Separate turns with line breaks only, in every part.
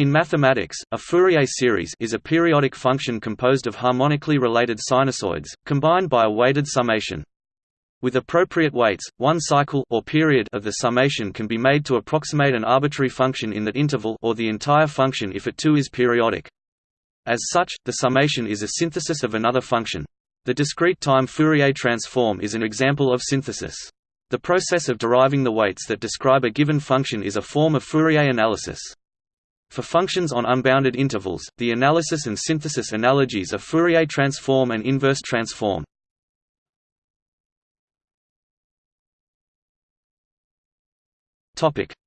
In mathematics, a Fourier series is a periodic function composed of harmonically related sinusoids, combined by a weighted summation. With appropriate weights, one cycle or period of the summation can be made to approximate an arbitrary function in that interval or the entire function if it too is periodic. As such, the summation is a synthesis of another function. The discrete time Fourier transform is an example of synthesis. The process of deriving the weights that describe a given function is a form of Fourier analysis. For functions on unbounded intervals, the analysis and synthesis analogies are Fourier transform and inverse transform.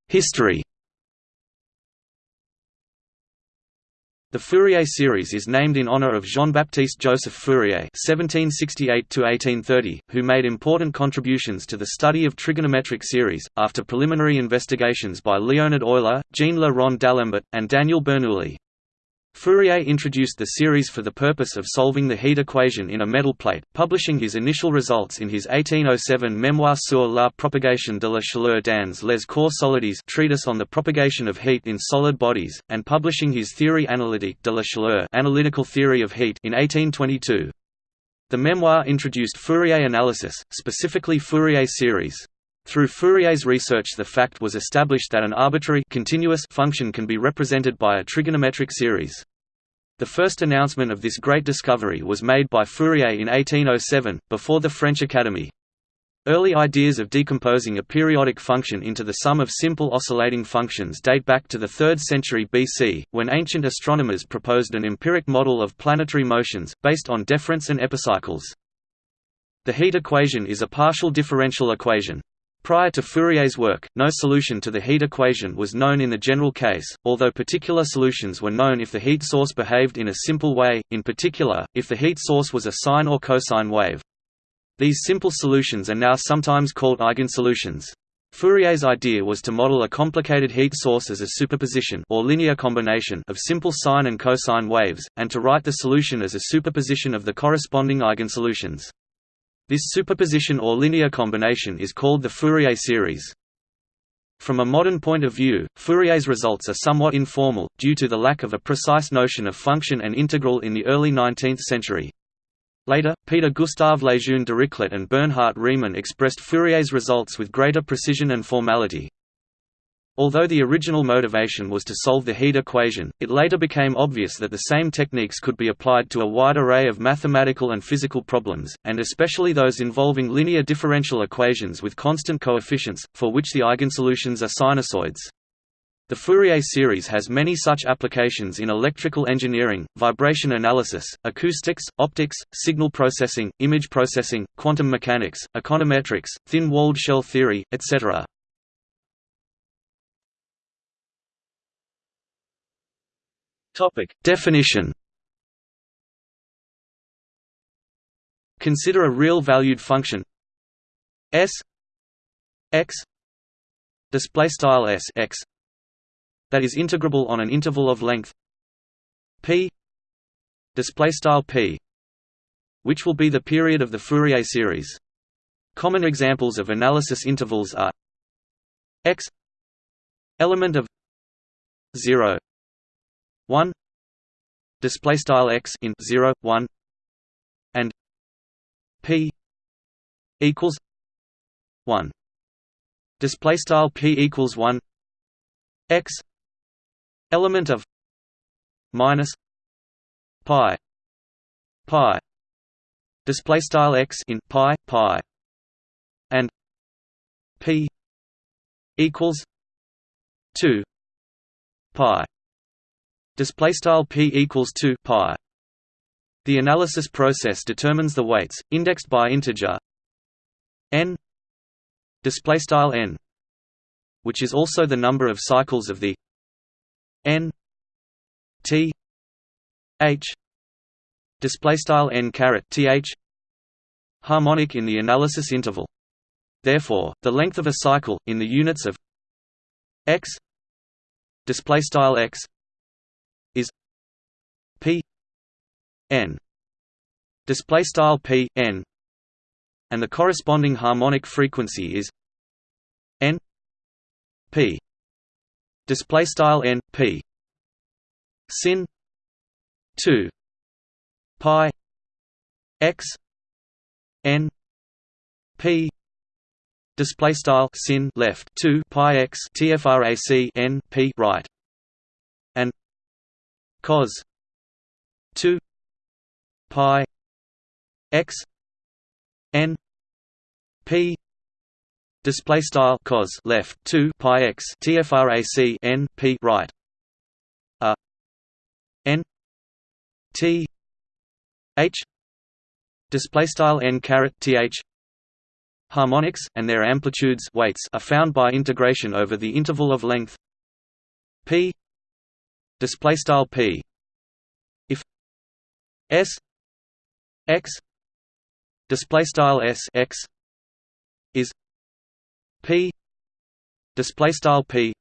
History The Fourier series is named in honor of Jean-Baptiste Joseph Fourier (1768–1830), who made important contributions to the study of trigonometric series. After preliminary investigations by Leonhard Euler, Jean Le Rond d'Alembert, and Daniel Bernoulli, Fourier introduced the series for the purpose of solving the heat equation in a metal plate, publishing his initial results in his 1807 Mémoire sur la propagation de la chaleur dans les corps solides treatise on the propagation of heat in solid bodies, and publishing his Théorie analytique de la chaleur analytical theory of heat in 1822. The memoir introduced Fourier analysis, specifically Fourier series. Through Fourier's research the fact was established that an arbitrary continuous function can be represented by a trigonometric series. The first announcement of this great discovery was made by Fourier in 1807, before the French Academy. Early ideas of decomposing a periodic function into the sum of simple oscillating functions date back to the 3rd century BC, when ancient astronomers proposed an empiric model of planetary motions, based on deferents and epicycles. The heat equation is a partial differential equation. Prior to Fourier's work, no solution to the heat equation was known in the general case, although particular solutions were known if the heat source behaved in a simple way, in particular, if the heat source was a sine or cosine wave. These simple solutions are now sometimes called eigensolutions. Fourier's idea was to model a complicated heat source as a superposition or linear combination of simple sine and cosine waves, and to write the solution as a superposition of the corresponding eigensolutions. This superposition or linear combination is called the Fourier series. From a modern point of view, Fourier's results are somewhat informal, due to the lack of a precise notion of function and integral in the early 19th century. Later, Peter Gustav Lejeune Dirichlet and Bernhard Riemann expressed Fourier's results with greater precision and formality. Although the original motivation was to solve the heat equation, it later became obvious that the same techniques could be applied to a wide array of mathematical and physical problems, and especially those involving linear differential equations with constant coefficients, for which the eigensolutions are sinusoids. The Fourier series has many such applications in electrical engineering, vibration analysis, acoustics, optics, signal processing, image processing, quantum mechanics, econometrics, thin-walled shell theory, etc. Topic. Definition. Consider a real valued function. S. X. Display style s x. That is integrable on an interval of length. P. Display style p. Which will be the period of the Fourier series. Common examples of analysis intervals are x. Element of 0 1 display style x in 0 1 and p equals 1 display style p equals 1 x element of minus pi pi. Display style x in pi pi and p equals 2 pi Display style p equals 2 pi. The analysis process determines the weights, indexed by integer n display style n, which is also the number of cycles of the n t h display style n caret th harmonic in the analysis interval. Therefore, the length of a cycle in the units of x display style x p n display style p n and the corresponding harmonic frequency is n p display style n p sin 2 pi x n p display style sin left 2 pi x tfrac n p right and cos 2 pi x n p display style cos left 2 pi x tfrac n p right a n t h display style n caret th harmonics and their amplitudes weights are found by integration over the interval of length p display style p s x display style s x is p display style p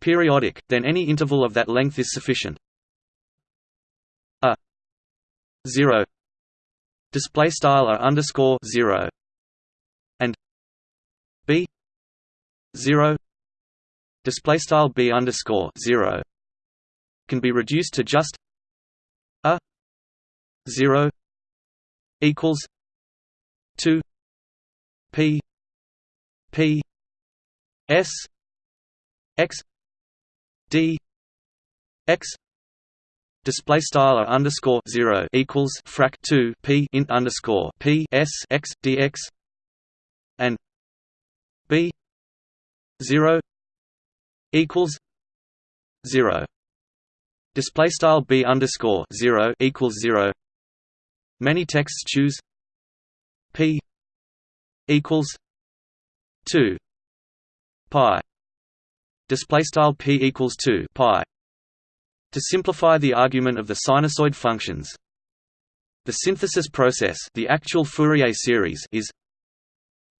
periodic then any interval of that length is sufficient. A 0 display style a underscore 0 and b 0 display style b underscore 0 can be reduced to just a 0 equals 2 p p s x d x display style underscore zero equals frac two p int underscore p s x dx and b zero equals zero. Display style b underscore zero equals zero Many texts choose p equals 2 pi. Display style p equals 2 pi. To simplify the argument of the sinusoid functions the synthesis process the actual Fourier series is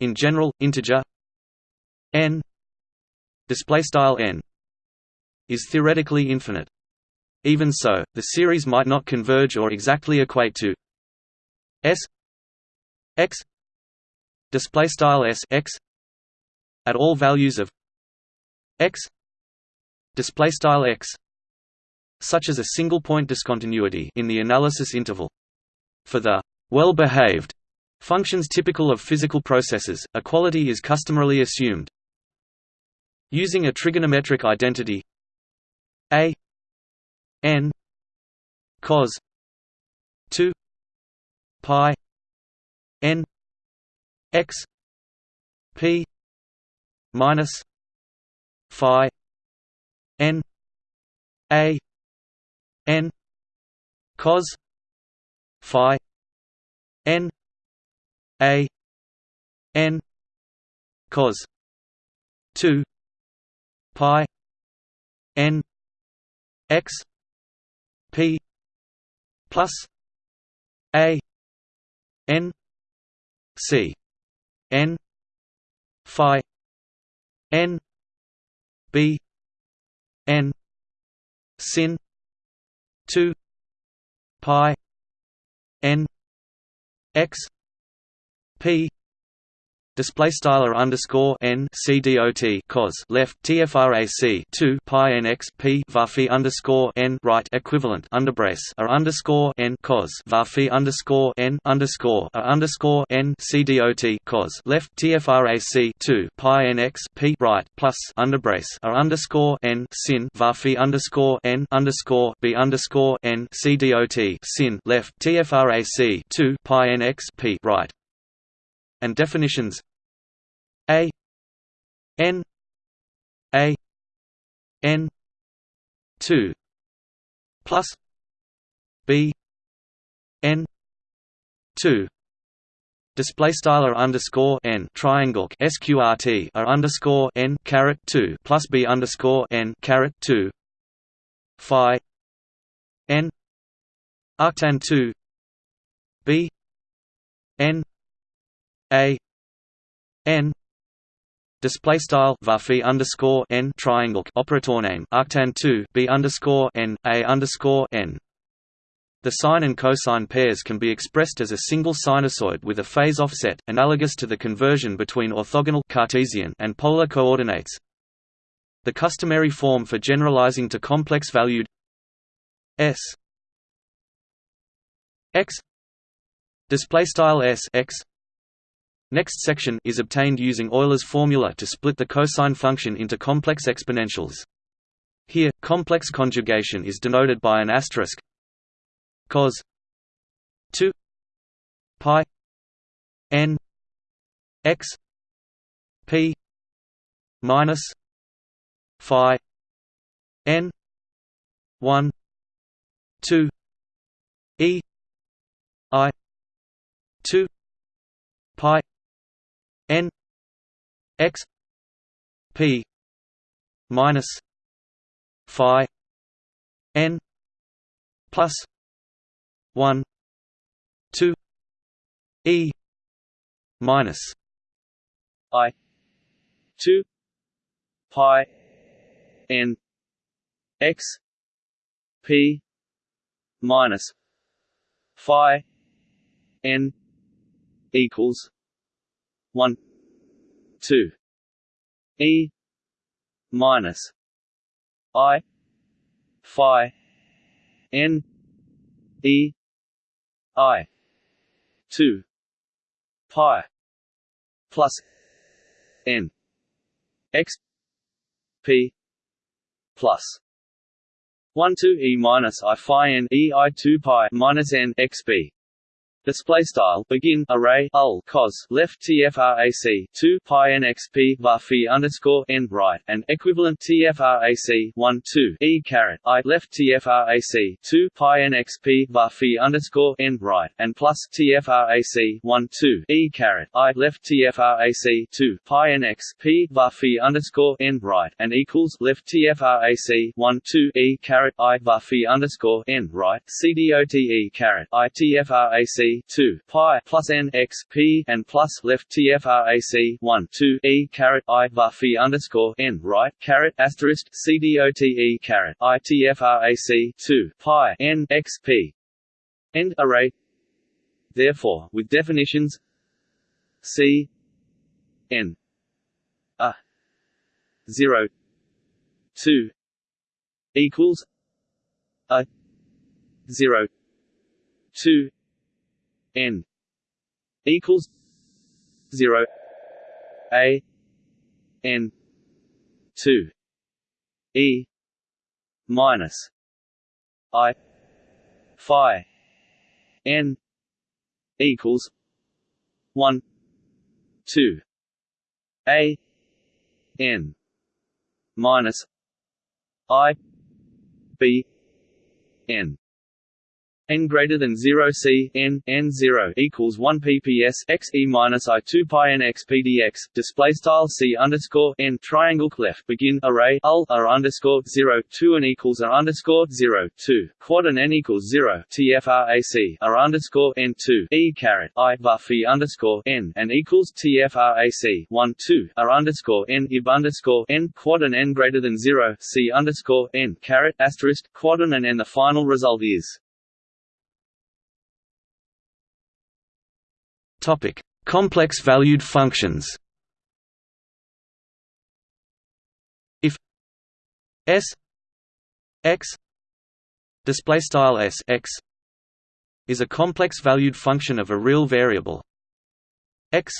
in general integer n. Display style n is theoretically infinite. Even so the series might not converge or exactly equate to S X display style S X at all values of X display style X such as a single point discontinuity in the analysis interval. For the well-behaved functions typical of physical processes equality is customarily assumed. Using a trigonometric identity a n cos 2 pi n x p minus phi n a n cos phi n a n cos 2 pi n x p plus a n c n phi n b n sin 2 pi n x p display style r underscore n c dot cos left tfrac 2 pi n x p varphi underscore n right equivalent underbrace r underscore n cos varphi underscore n underscore r underscore n c dot cos left tfrac 2 pi n x p right plus underbrace r underscore n sin varphi underscore n underscore b underscore n c dot sin left tfrac 2 pi n x p right. And definitions a n a n 2 plus b n 2 display style r underscore n triangle sqrt r underscore n caret 2 plus b underscore n caret 2 phi n arctan 2 b n a n display style varphi underscore n triangle operator name arctan 2 b underscore n a underscore n the sine and cosine pairs can be expressed as a single sinusoid with a phase offset, analogous to the conversion between orthogonal Cartesian and polar coordinates. The customary form for generalizing to complex-valued
S X display style S X Next section is obtained using Euler's formula to split the cosine function into complex exponentials. Here, complex conjugation is denoted by an asterisk cos 2 pi n x p minus phi n 1 2 e i 2 pi n x p minus phi n plus 1 2 e minus i 2 pi n x p minus phi n equals 1 2 e. Minus. I. Phi. N. E. I. 2 pi. Plus. N. X. P. Plus. 1 2 e minus i phi n e i 2 pi minus n x b Display style. Begin. Array. Ul cos. Left. Tfrac 2 pi n x p. Var phi underscore n. Right. And equivalent tfrac 1 2 e. Caret. I. Left. Tfrac 2 pi n x p. Var phi underscore n. Right. And plus tfrac 1 2 e. Caret. I. Left. Tfrac 2 pi n x p. Var phi underscore n. Right. And equals left. Tfrac 1 2 e. Caret. I. Var phi underscore n. Right. Cdote caret. I. Tfrac 2 pi plus n x p and plus left tfrac 1 2 e caret i var phi underscore n right caret asterisk cdote caret i tfrac 2 pi n x p end array. Therefore, with definitions c n a 0 2 equals a 0 2 n equals zero a n two e minus i phi n equals one two a n minus i b n n greater than 0 c n n 0 equals 1 pps x e minus i 2 pi n x pdx display style c underscore n triangle clef begin array ul r underscore 0 2 n equals r underscore 0 2 quad n n equals 0 tfrac r underscore n 2 e caret i phi underscore n and equals tfrac 1 2 r underscore n ib underscore n quad n n greater than 0 c underscore n caret asterisk quad and n the final result is Topic: Complex valued functions. If S x display style S x is a complex valued function of a real variable x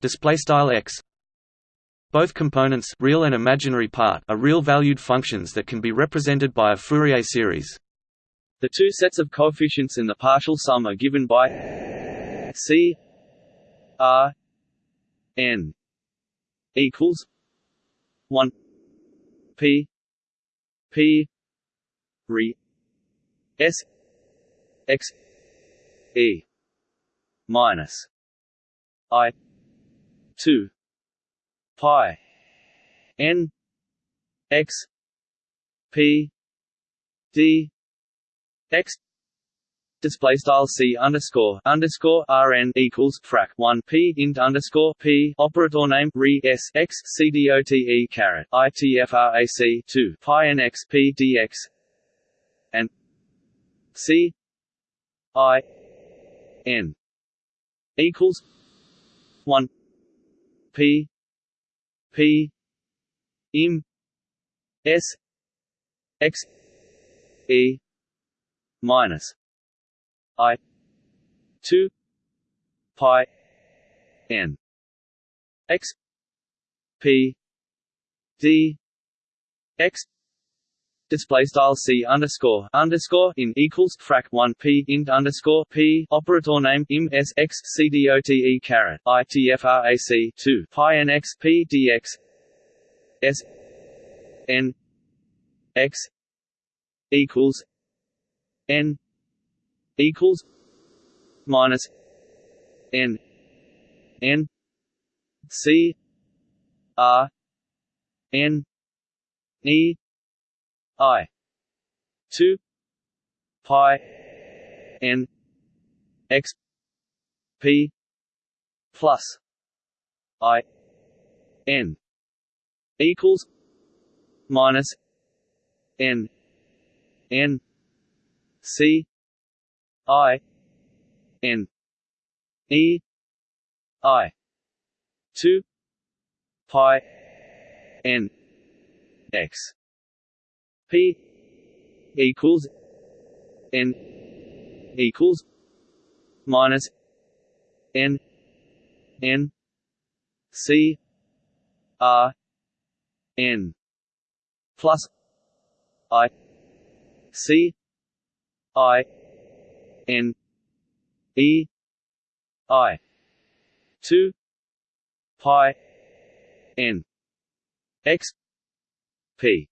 display style x both components real and imaginary part are real valued functions that can be represented by a Fourier series.
The two sets of coefficients in the partial sum are given by C R N equals one P P re S X E minus I two pi N X P D X display style c underscore underscore rn equals frac 1 p int underscore p. Operator name re s x c dot e caret itfrac 2 pi n x p dx and c i n equals 1 p p im s x
E minus I two pi N X P D X display style c underscore underscore in equals frac 1 p int underscore p operator name im s x c d o t e caret i t f r a c 2 pi n x p d x s n x equals n equals minus n. n. c. r. n. e. i. 2 pi n x p plus i n equals minus n n c i n e i 2 pi n x. P equals n equals minus n n c r n plus i c i n e i. 2 pi n x p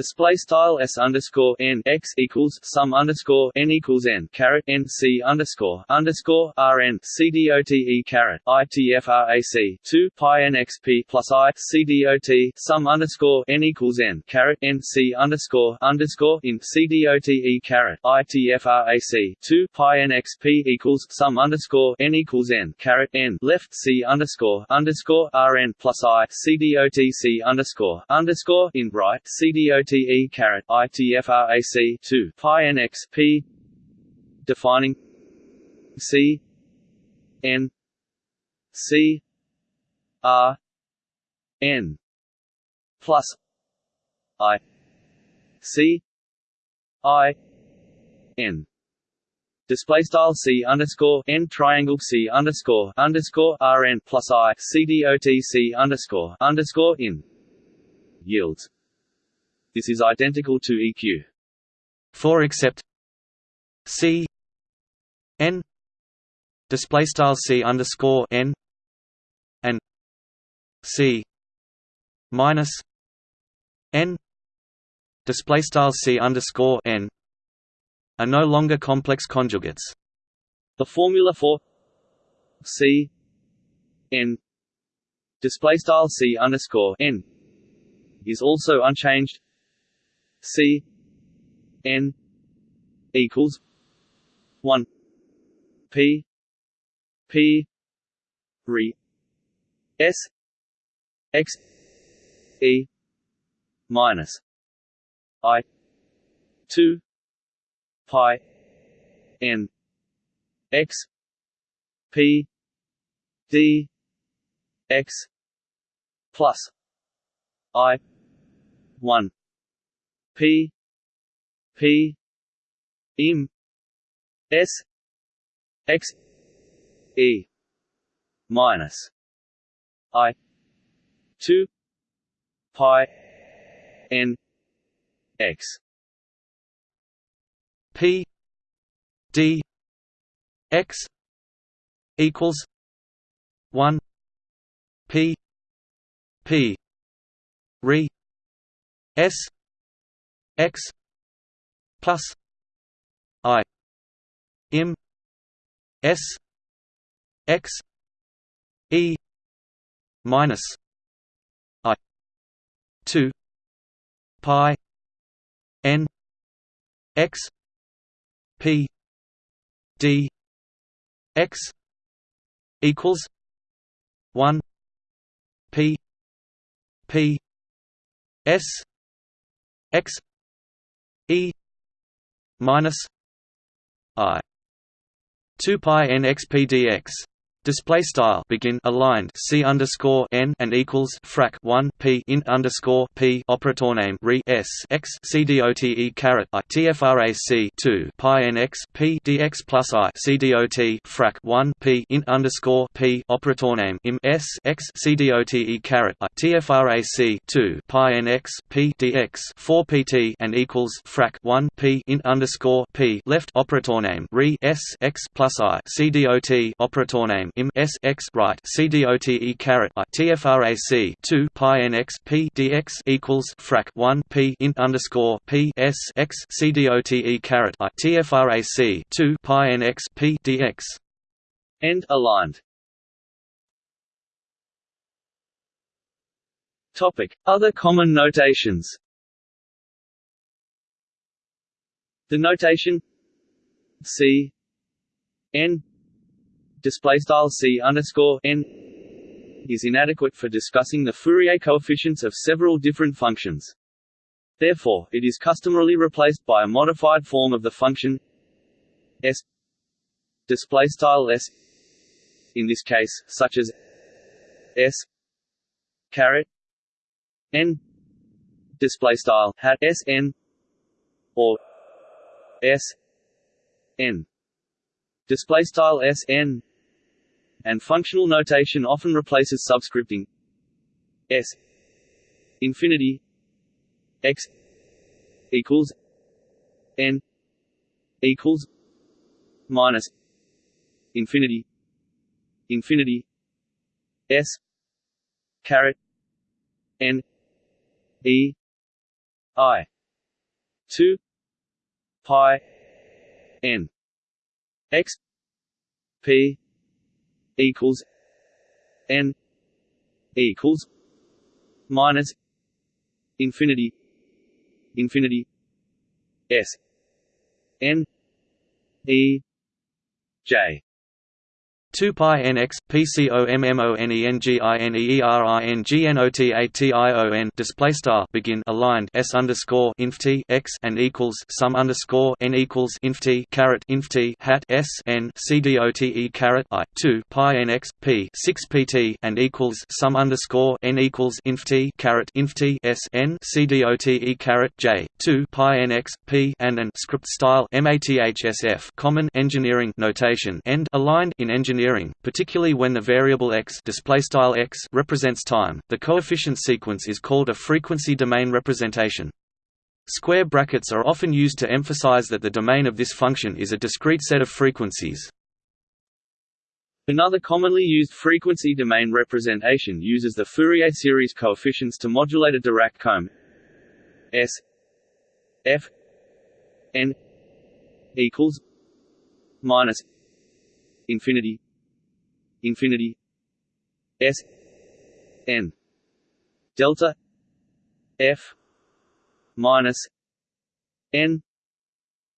Display style s underscore n x equals sum underscore n equals n caret n c underscore underscore r n c d o t e caret i t f r a c two pi n x p plus i c d o t sum underscore n equals n caret n c underscore underscore in c d o t e caret i t f r a c two pi n x p equals sum underscore n equals n caret n left c underscore underscore r n plus i c d o t c underscore underscore in right c d o OTE caret ITFRAC two pi NX P defining C N C R N plus I C I N. Display style c underscore n triangle c underscore underscore rn plus i c dot c underscore underscore in yields this is identical to EQ.
For except C. N. Display style C underscore N. And C. Minus N. Display style C underscore N. Are no longer complex conjugates.
The formula for C. N. Display style C underscore N. Is also unchanged C N equals one. P P re S X E minus I two pi N X P D X plus I one P P im S X E minus I two pi N X.
P D X equals one P P re S x plus i im s x e minus i 2 pi n x p d x equals 1 p p s x e minus i 2 pi n x p dx Display style begin aligned C underscore N and equals frac one P int underscore P operator name re S x C D O T E caret I TFRAC two Pi N x P DX plus I C D O T frac one P int underscore P operator name im S x C D O T E caret I TFRAC two Pi N x P DX four PT and equals frac one P int underscore P left operator name re S x plus I C D O T operator name im s x right cdote caret i tfrac 2 pi n x p dx equals frac 1 p int underscore p s x cdote caret i tfrac 2 pi n x p dx
end aligned. Topic: Other common notations. The notation C n display style c underscore n is inadequate for discussing the Fourier coefficients of several different functions. Therefore, it is customarily replaced by a modified form of the function s display style s in this case, such as s caret n display style hat s n or s n display style s n and functional notation often replaces subscripting. S infinity x equals n equals minus infinity infinity s caret n e i 2 pi n x p equals n equals minus infinity infinity s n e j
2 pi nx display style begin aligned s underscore inf t x and equals sum underscore n equals inf t caret inf t hat s n c d o t e caret i 2 pi nx p 6 pt and equals sum underscore n equals inf t caret inf t s n c d o t e caret j 2 pi nx p and an script style mathsf common engineering notation end aligned in engineering engineering, particularly when the variable x, x represents time. The coefficient sequence is called a frequency domain representation. Square brackets are often used to emphasize that the domain of this function is a discrete set of frequencies.
Another commonly used frequency domain representation uses the Fourier series coefficients to modulate a Dirac comb S F n equals minus infinity infinity s n delta f minus n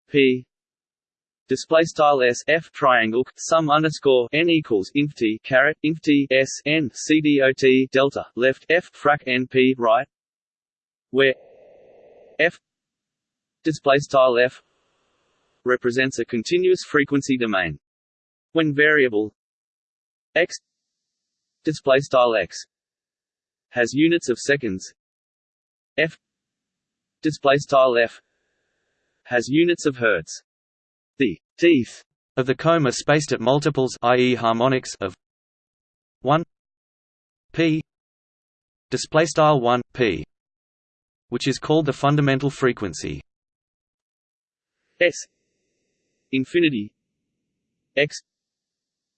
p display style s f triangle sum underscore n equals inf t caret inf t s n c d o t delta left f frac n p right where f display style f represents a continuous frequency domain. When variable x display style x has units of seconds. F display style f has units of hertz. The teeth
of the comb are spaced at multiples i.e. harmonics of 1 p display style 1 p which is called the fundamental frequency.
S infinity x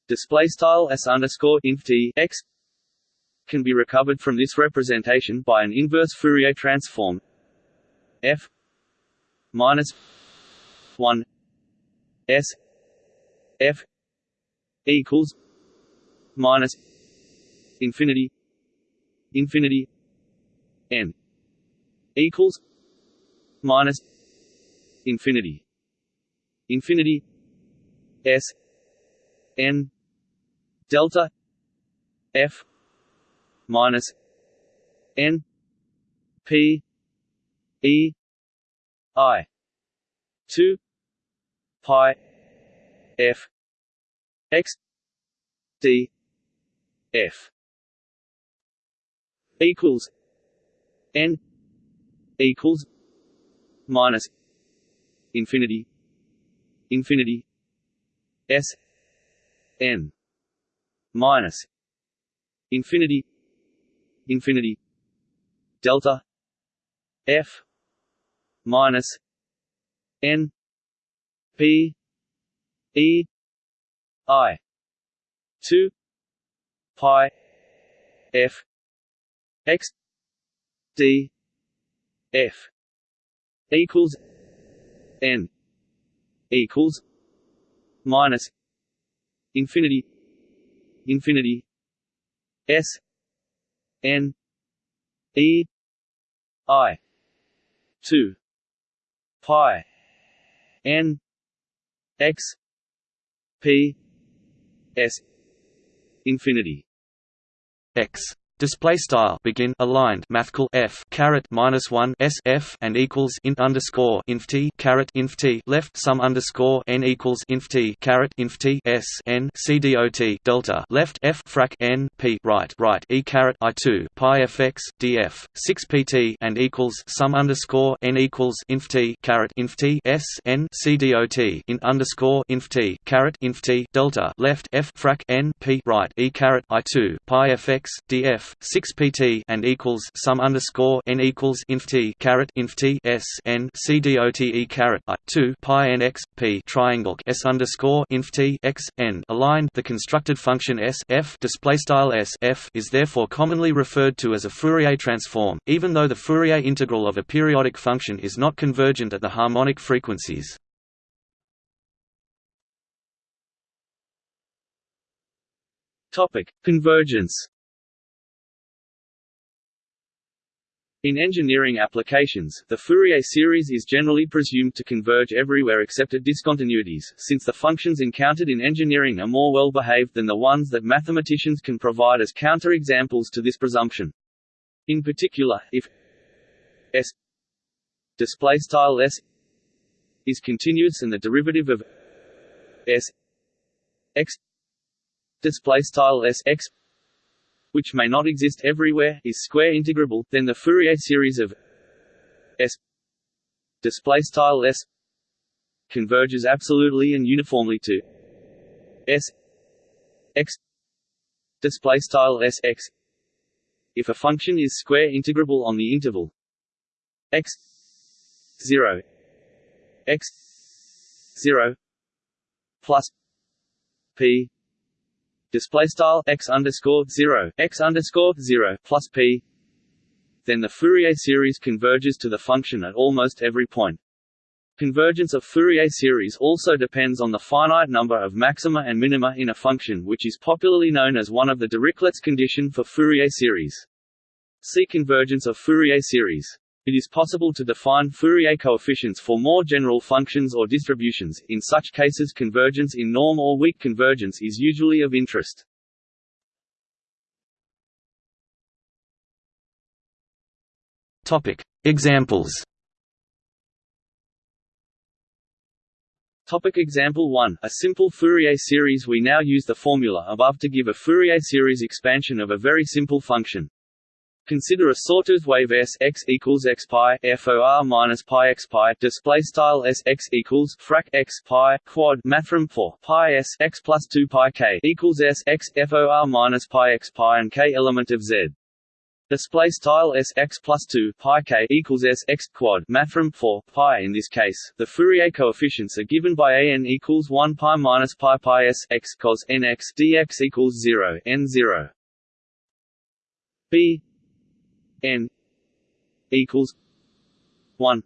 display style s underscore inf t x can be recovered from this representation by an inverse Fourier transform. F minus 1 s f equals minus infinity infinity n equals minus infinity infinity s n delta f minus n p e i 2 pi f x d f equals n equals minus infinity infinity s n minus infinity infinity delta f minus n p e i 2 pi f x d f equals n equals minus infinity infinity s n e i 2 pi n x p s infinity
x Display style begin aligned mathcal f caret minus one s f and equals int underscore inf t caret inf t left sum underscore n equals inf t caret inf t s n c dot delta left f frac n p right right e caret i two pi fx df six pt and equals sum underscore n equals inf t caret inf t s n c dot int underscore inf t caret inf t delta left f frac n p right e caret i two pi fx df 6 pt and equals sum underscore n equals inf t caret inf t s n c dot e caret i 2 pi n x p triangle s underscore inf t x n aligned. The constructed function s f display style s f is therefore commonly referred to as a Fourier transform, even though the Fourier integral of a periodic function is not convergent at the harmonic frequencies.
Topic: Convergence. In engineering applications, the Fourier series is generally presumed to converge everywhere except at discontinuities, since the functions encountered in engineering are more well-behaved than the ones that mathematicians can provide as counterexamples to this presumption. In particular, if s display s is continuous and the derivative of s x display style s x which may not exist everywhere, is square integrable, then the Fourier series of S S converges absolutely and uniformly to S x S x. If a function is square integrable on the interval x 0 x 0 plus p display style x underscore zero x underscore zero plus p. Then the Fourier series converges to the function at almost every point. Convergence of Fourier series also depends on the finite number of maxima and minima in a function which is popularly known as one of the Dirichlet's condition for Fourier series. See convergence of Fourier series. It is possible to define Fourier coefficients for more general functions or distributions, in such cases convergence in norm or weak convergence is usually of interest.
Examples.
Topic example 1 A simple Fourier series. We now use the formula above to give a Fourier series expansion of a very simple function. Consider a sawtooth wave s x equals x pi for minus pi x pi display style s x equals frac x pi quad mathrm for pi s x plus two pi k equals s x for minus pi x pi and k element of z. Display style s x plus two pi k equals s x quad mathrm for pi. In this case, the Fourier coefficients are given by a n equals one pi minus pi pi s x cos n x dx equals zero n zero. B n equals one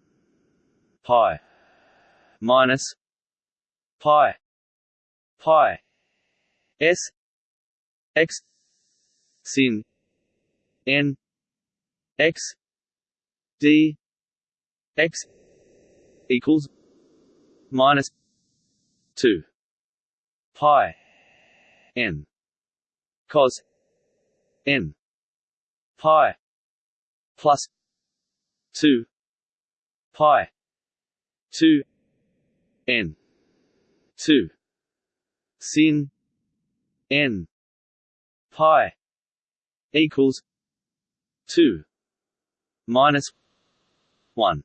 pi minus pi pi s x sin n x d x equals minus two pi n cos n pi plus 2 pi 2 n 2 sin n pi equals 2 minus 1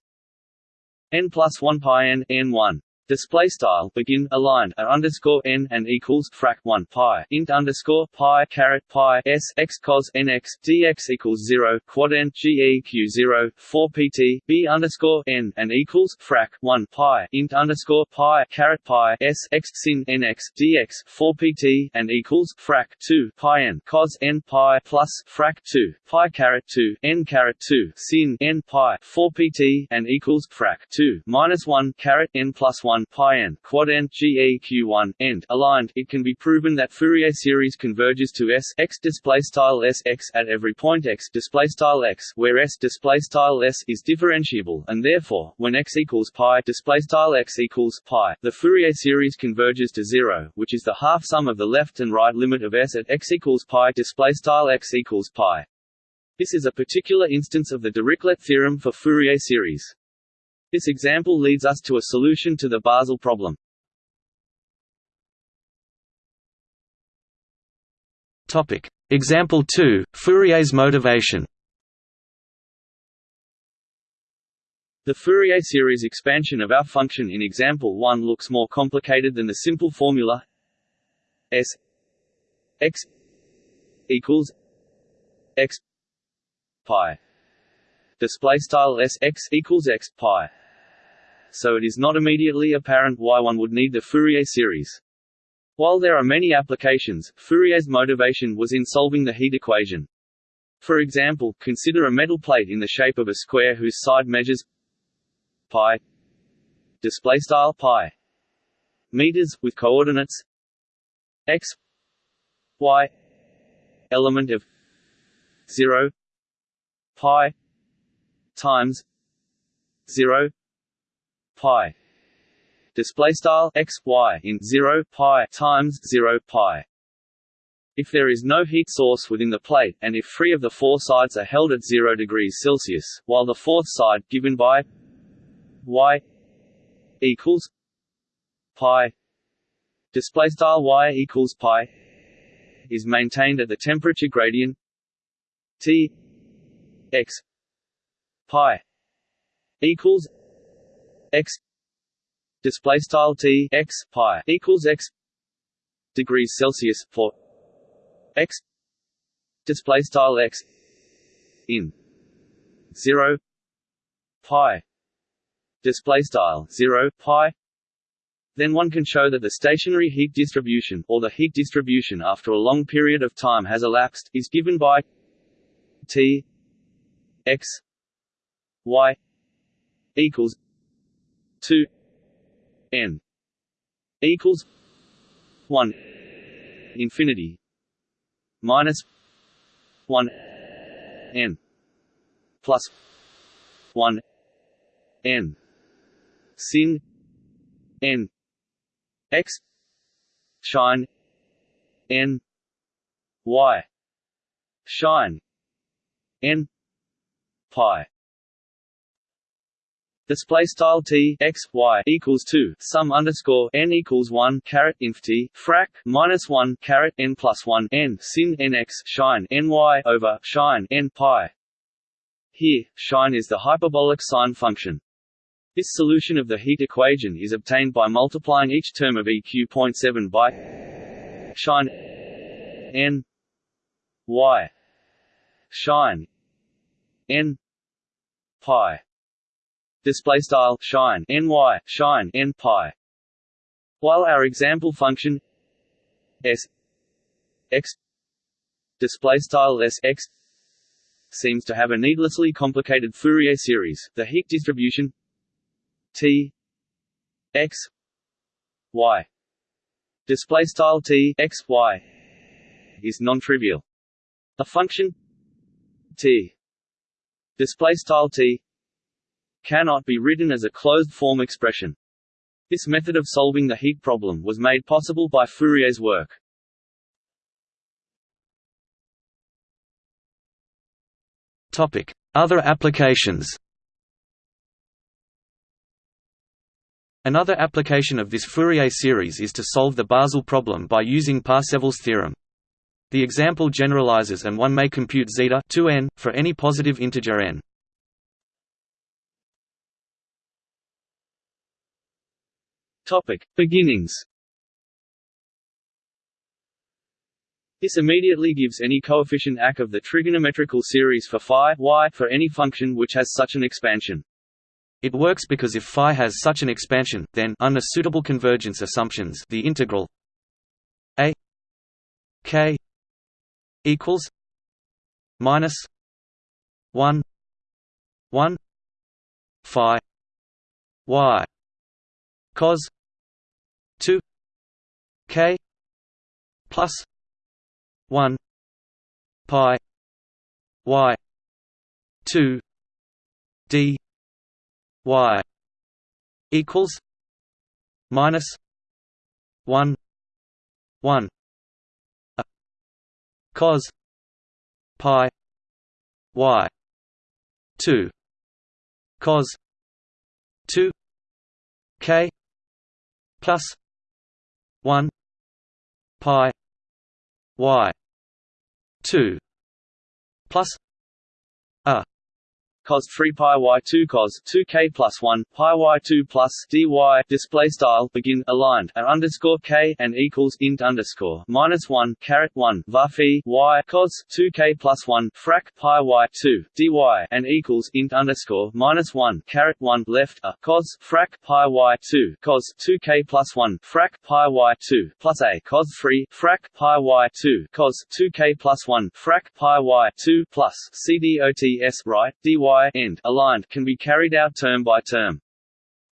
n plus 1 pi n n 1 Display style begin aligned at underscore n and equals frac 1 pi. Int underscore pi caret pi s x cos nx dx equals 0 quad n geq 0 4 pt b underscore n and equals frac 1 pi. Int underscore pi caret pi s x sin nx dx 4 pt and equals frac 2 pi n cos n pi plus frac 2 pi caret 2 n caret 2 sin n pi 4 pt and equals frac 2 minus 1 caret n plus 1 1 pi n quad n geq1 end aligned. It can be proven that Fourier series converges to S x display style S x at every point x display style x where S display style S is differentiable and therefore when x equals pi display style x equals pi the Fourier series converges to 0 which is the half sum of the left and right limit of S at x equals pi display style x equals pi this is a particular instance of the Dirichlet theorem for Fourier series. This example leads us to a solution to the Basel problem.
Topic. Example 2, Fourier's motivation
The Fourier series expansion of our function in example 1 looks more complicated than the simple formula s x equals x pi display style s x equals x pi so it is not immediately apparent why one would need the Fourier series. While there are many applications, Fourier's motivation was in solving the heat equation. For example, consider a metal plate in the shape of a square whose side measures pi display style pi meters with coordinates x y element of 0 pi times 0 pi. Display style x y in 0 pi times 0 pi. If there is no heat source within the plate and if three of the four sides are held at 0 degrees Celsius while the fourth side given by y equals pi display style y equals pi is maintained at the temperature gradient T x pi equals x display style t x pi equals x degrees Celsius for x display style x in 0 pi display style 0 pi. Then one can show that the stationary heat distribution or the heat distribution after a long period of time has elapsed is given by t x y equals 2 n equals 1 infinity minus 1 n plus 1 n sin n x shine n y shine n pi Display style t x y equals two sum underscore n equals one caret inf t frac minus one caret n plus one n sin n x shine n y over shine n pi. Here, shine is the hyperbolic sine function. This solution of the heat equation is obtained by multiplying each term of eq.7 by shine n y shine n pi display style shine ny shine n pi while our example function s x display style s x seems to have a needlessly complicated Fourier series the heat distribution t x y display style t x y is non-trivial. A function t display style t cannot be written as a closed-form expression. This method of solving the heat problem was made possible by Fourier's work.
Other applications. Another application of this Fourier series is to solve the Basel problem by using Parseval's theorem. The example generalizes and one may compute zeta 2n for any positive integer n.
Topic: Beginnings. This immediately gives any coefficient ac of the trigonometrical series for phi y for any function which has such an expansion.
It works because if phi has such an expansion, then under suitable convergence assumptions, the integral a k equals minus 1 1 phi y cos 2 k plus 1 pi y 2 d y equals minus 1 1 a cos pi y 2 cos 2 k plus 1 pi y 2 plus
cos 3 pi y 2 cos 2 k plus 1 pi y 2 plus dy display style begin aligned and underscore k and equals int underscore minus 1 caret 1 varphi y cos 2 k plus 1 frac pi y 2 dy and equals int underscore minus 1 caret 1 left a cos frac pi y 2 cos 2 k plus 1 frac pi y 2 plus a cos 3 frac pi y 2 cos 2 k plus 1 frac pi y 2 plus cdots right dy end aligned can be carried out term by term.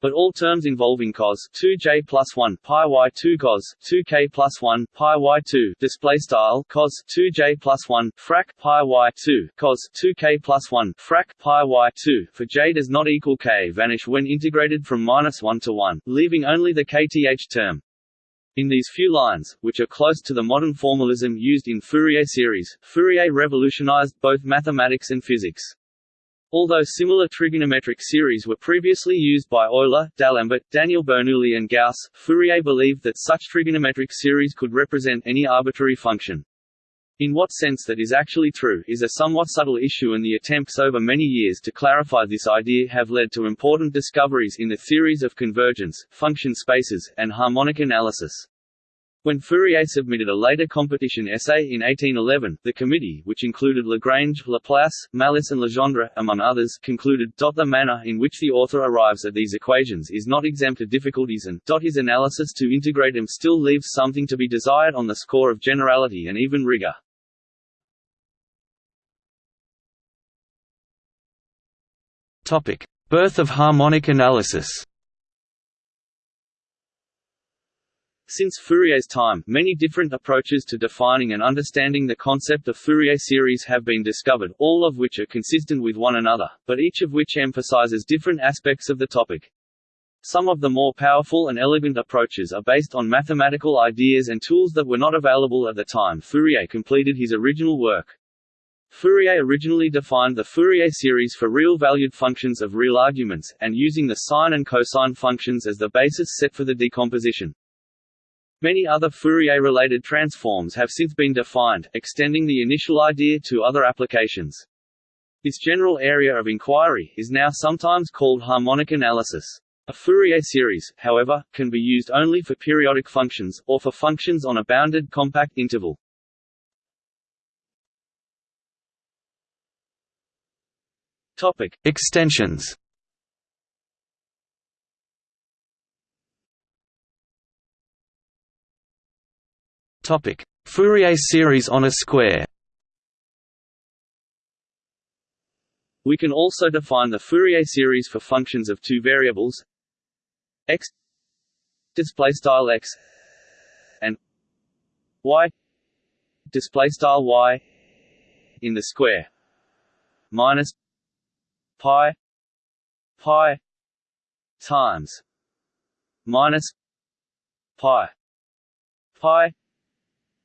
But all terms involving cos 2j plus 1 pi y 2 cos 2k plus 1 pi y 2 display style cos 2j plus 1 frac pi y 2 cos 2k plus 1 frac pi y 2 for j does not equal k vanish when integrated from minus 1 to 1, leaving only the kth term. In these few lines, which are close to the modern formalism used in Fourier series, Fourier revolutionized both mathematics and physics. Although similar trigonometric series were previously used by Euler, D'Alembert, Daniel Bernoulli and Gauss, Fourier believed that such trigonometric series could represent any arbitrary function. In what sense that is actually true, is a somewhat subtle issue and the attempts over many years to clarify this idea have led to important discoveries in the theories of convergence, function spaces, and harmonic analysis. When Fourier submitted a later competition essay in 1811, the committee, which included Lagrange, Laplace, Malus and Legendre, among others, concluded, the manner in which the author arrives at these equations is not exempt of difficulties and, his analysis to integrate them still leaves something to be desired on the score of generality and even rigor.
Birth of harmonic analysis
Since Fourier's time, many different approaches to defining and understanding the concept of Fourier series have been discovered, all of which are consistent with one another, but each of which emphasizes different aspects of the topic. Some of the more powerful and elegant approaches are based on mathematical ideas and tools that were not available at the time Fourier completed his original work. Fourier originally defined the Fourier series for real-valued functions of real arguments, and using the sine and cosine functions as the basis set for the decomposition. Many other Fourier-related transforms have since been defined, extending the initial idea to other applications. This general area of inquiry is now sometimes called harmonic analysis. A Fourier series, however, can be used only for periodic functions, or for functions on a bounded compact interval. Topic.
Extensions Topic: Fourier series on a square.
We can also define the Fourier series for functions of two variables x display style x and y display style y in the square minus pi pi times minus pi pi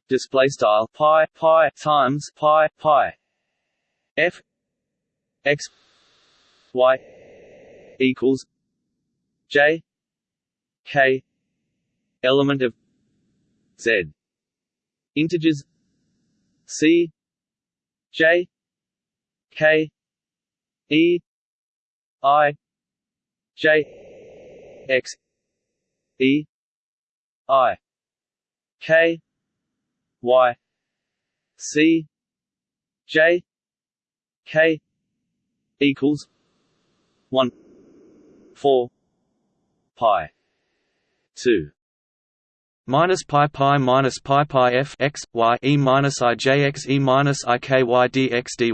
display style pi pi times pi pi. F x y equals j k element of z. Integers C J K E I J X E I K Y C J K equals one four pi two.
Minus pi pi minus pi pi f x y e minus i j x e minus i k y d x dy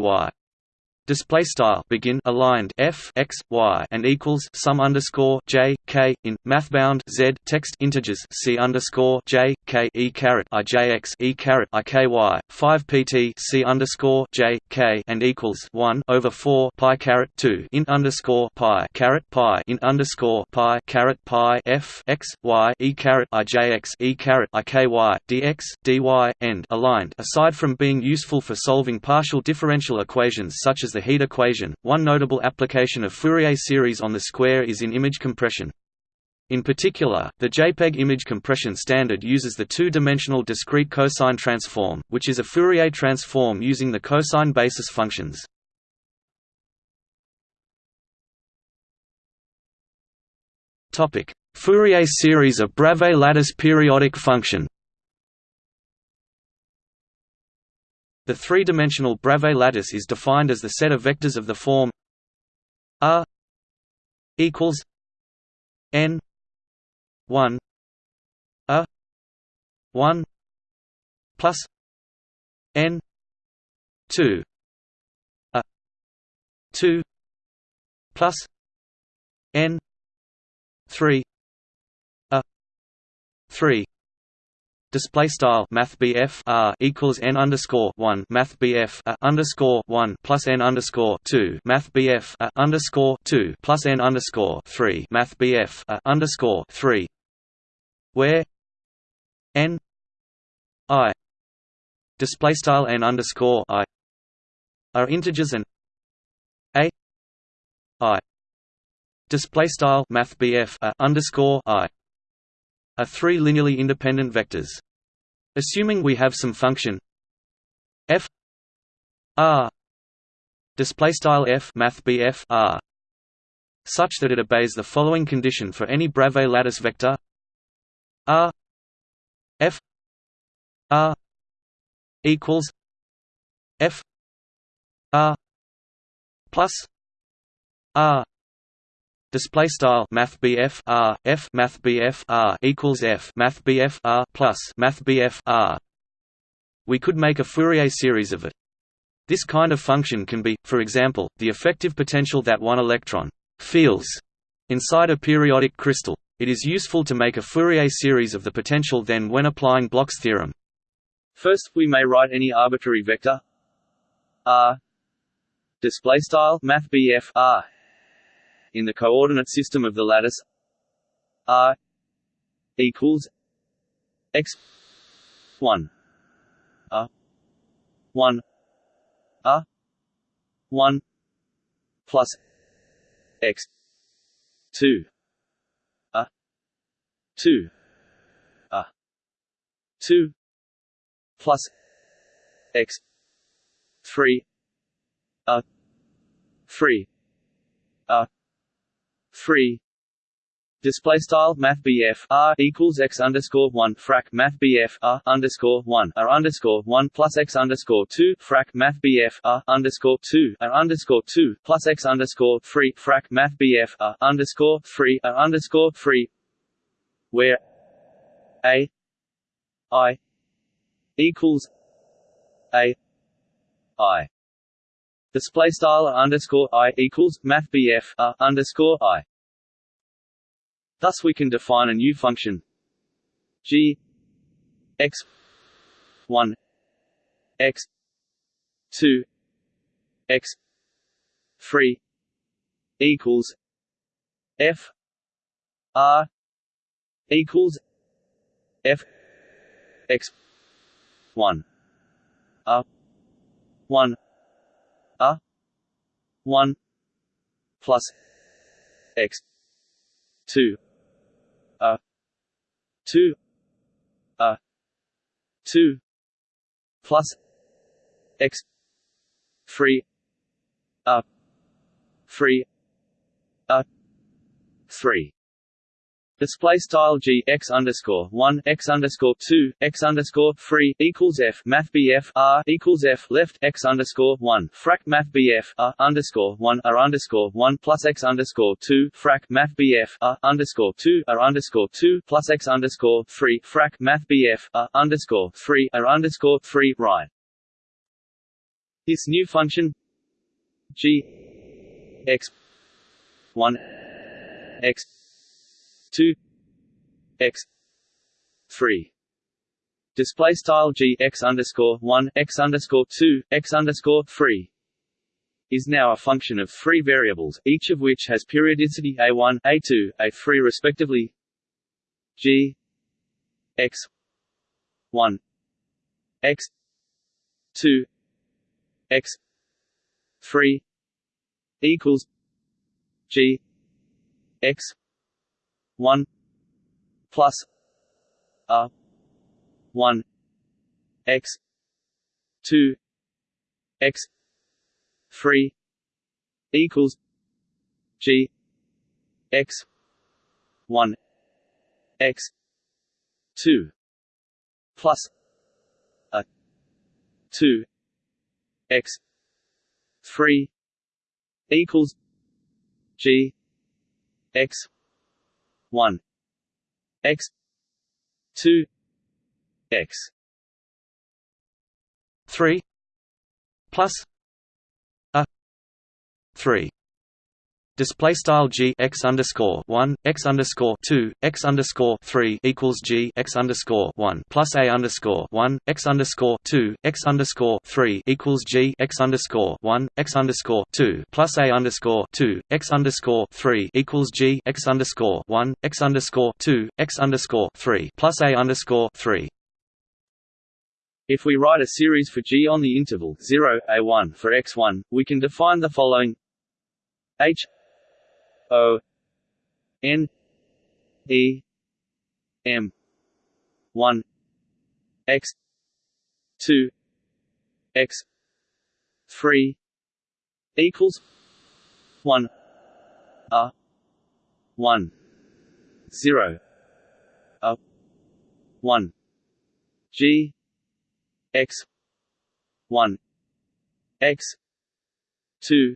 display style begin aligned f x y and equals sum underscore j k in mathbound z text integers c underscore j k e caret i j x e caret i k y five pt c underscore j k and equals one over four pi caret two in underscore pi caret pi int underscore pi caret pi f x y e caret i j x e caret i k y dx dy end aligned. Aside from being useful for solving partial differential equations such as the heat equation, one notable application of Fourier series on the square is in image compression. In particular, the JPEG image compression standard uses the two-dimensional discrete cosine transform, which is a Fourier transform using the cosine basis functions. Fourier series of Bravais lattice periodic function The three-dimensional Bravais lattice is defined as the set of vectors of the form R equals n 1 a 1 plus n 2 a 2 plus n 3 a 3 display style math R equals n underscore one math BF a underscore one plus n underscore two math BF a underscore two plus n underscore three math BF a underscore three. Where n i display style n underscore i are integers and a i display style math BF a underscore i are three linearly independent vectors. Assuming we have some function f r display style f math bf r such that it obeys the following condition for any Bravais lattice vector r f r equals f r plus r display style math R F math R equals F math R plus math R. We could make a Fourier series of it. This kind of function can be for example the effective potential that one electron feels inside a periodic crystal. It is useful to make a Fourier series of the potential then when applying Bloch's theorem.
First we may write any arbitrary vector R display style math R in the coordinate system of the lattice r equals x 1 a 1 a 1 plus x 2 a 2 a 2 plus x 3 a 3 a Three display style math R equals x underscore one frac math R underscore one R underscore one plus x underscore two frac math R underscore two R underscore two plus x underscore three frac math R underscore three R underscore three where a I equals a I Display style underscore i equals math BF a underscore i. Thus, we can define a new function g x one x two x three equals f r equals f x one a one a. 1 plus x. 2 a. 2 a. 2 plus x. three. A. three. A. three Display style g x underscore one x underscore two x underscore three equals f math bf r equals f left x underscore one frac math bf r underscore one r underscore one plus x underscore two frac math bf r underscore two r underscore two plus x underscore three frac math bf r underscore three r underscore three right. This new function g x one x two x three display style g x underscore one x underscore two x underscore three is now a function of three variables, each of which has periodicity a1, a2, a3 respectively. g x 1 x 2 x 3 equals g x 1 plus a 1 x 2 x 3 equals g x 1 x 2 plus a 2 x 3 equals g x 1 x. 2 x.
3 plus. A. 3 Display style g x underscore one x underscore two x underscore three equals g x underscore one plus a underscore one x underscore two x underscore three equals g x underscore one x underscore two plus a underscore two x underscore three equals g x underscore one x underscore two x underscore three plus a underscore three.
If we write a series for g on the interval 0, a1 for x1, we can define the following h O N E M. One. X. Two. X. Three. Equals one. A. One. Zero. A. One. G. X. One. X. Two.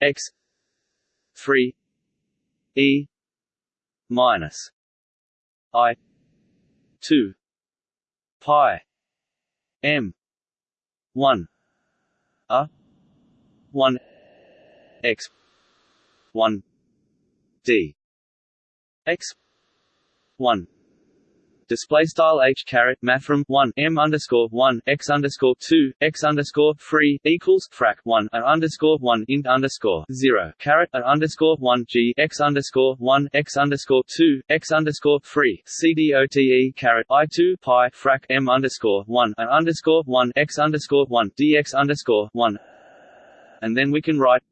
X three. E minus I two pi M one A one X one D X one display style h caret mathrm one m underscore one x underscore two x underscore three equals frac one a underscore one int underscore zero caret a underscore one g x underscore one x underscore two x underscore three cdote caret i two pi frac m underscore one a underscore one x underscore one dx underscore one, and then we can write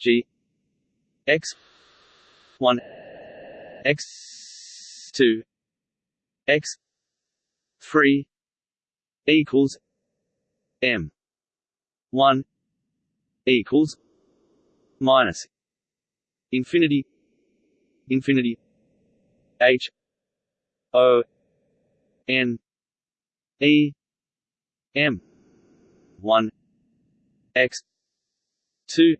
g x one x two x 3 equals m 1 equals minus infinity infinity h o n e m 1 x 2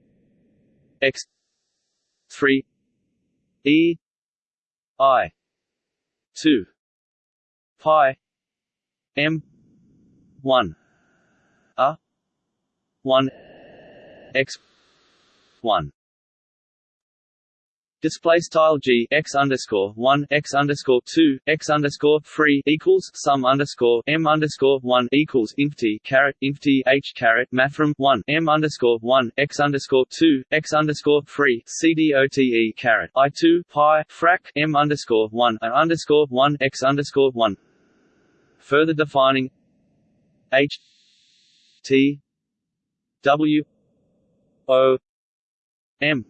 x 3 e i 2 pi m 1 a 1 x 1 Display style g x underscore one x underscore two x underscore three equals sum underscore m underscore one equals inf t caret inf t h caret mathrm one m underscore one x underscore two x underscore three cdote caret i two pi frac m underscore one and underscore one x underscore one Further defining H T W O M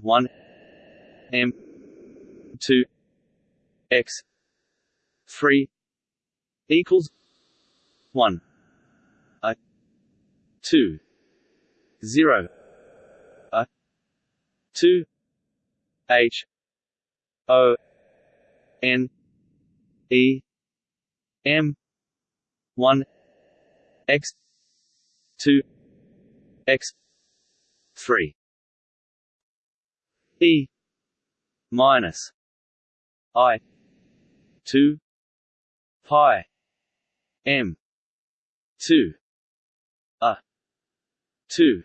one M two X three equals one A two zero a two H O N E M one X two X three. E minus I two pi M two a two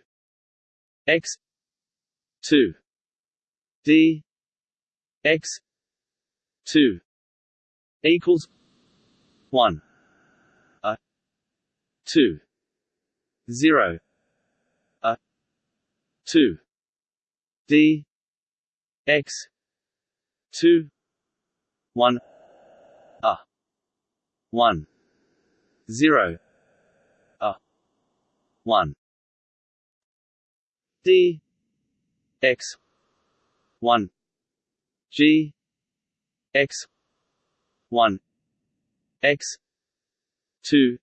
X two D X two equals one. A. Two. Zero. A. Two. D. X. Two. One. A. One. Zero. A. One. D. X. One. G. X. One X. Two.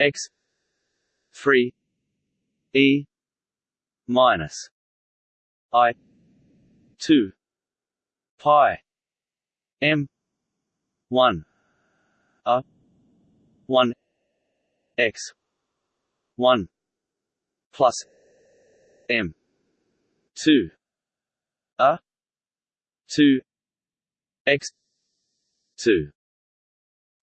X. Three. E. Minus. I. Two. Pi. M. One. A. One. X. One. Plus. M. Two. A. Two. X. Two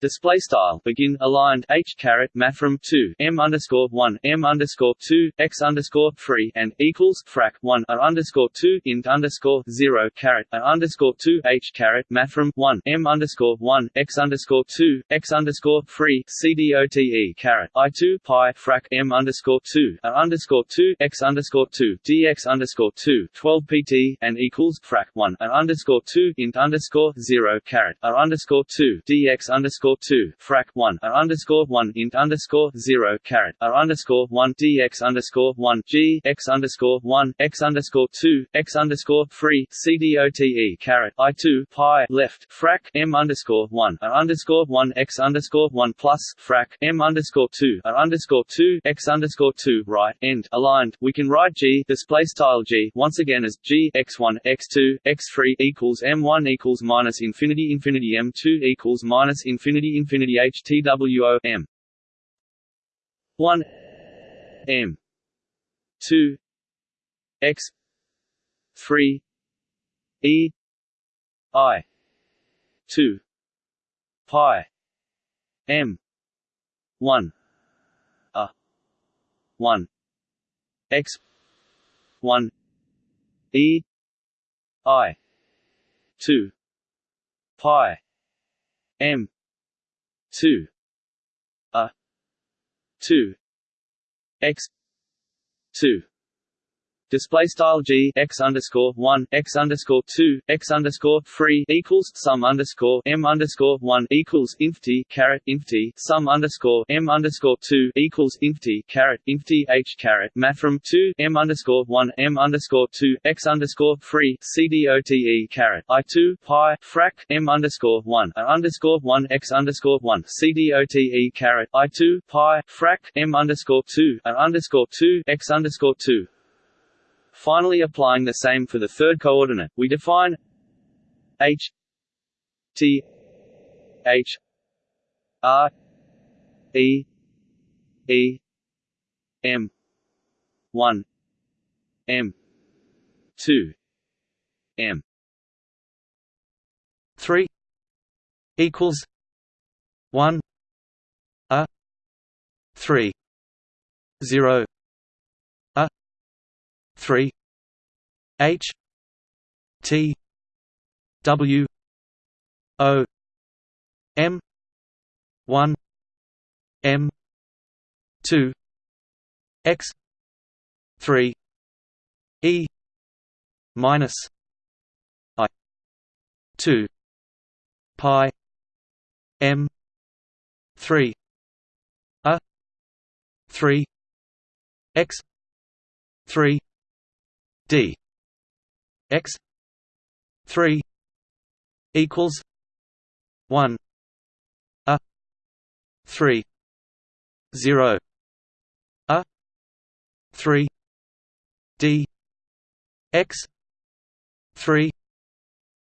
Display style begin aligned h caret mathrm two m underscore one m underscore two x underscore three and equals frac one a underscore two int underscore zero caret a underscore two h caret mathrm one m underscore one x underscore two x underscore three cdote caret i two pi frac m underscore two a underscore two x underscore two dx underscore two twelve pt and equals frac one a underscore two int underscore zero caret a underscore two dx underscore two frac one a underscore one int underscore zero caret a underscore one dx underscore one g x underscore one x underscore two x underscore three cdote caret i two pi left frac m underscore one a underscore one x underscore one plus frac m underscore two a underscore two x underscore two right end aligned. We can write g display style g once again as g x one x two x three equals m one equals minus infinity infinity m two equals minus infinity infinity h t w o m. one m. two x. three e. I. two. Pi. M. one. A. one. X. one. E. I. two. Pi. M two a two x two Display style g x underscore one x underscore two x underscore three equals sum underscore m underscore one equals inf t caret inf t sum underscore m underscore two equals inf t caret inf t h caret mathrm two m underscore one m underscore two x underscore three cdote caret i two pi frac m underscore one a underscore one x underscore one cdote caret i two pi frac m underscore two a underscore two x underscore two Finally applying the same for the third coordinate, we define h t h r e e m 1 m 2 m.
3 equals 1 a 3 0 three H T W O M one M two X three E minus I two pi M three A three X three d x 3 equals 1 a 3 0 a three D X three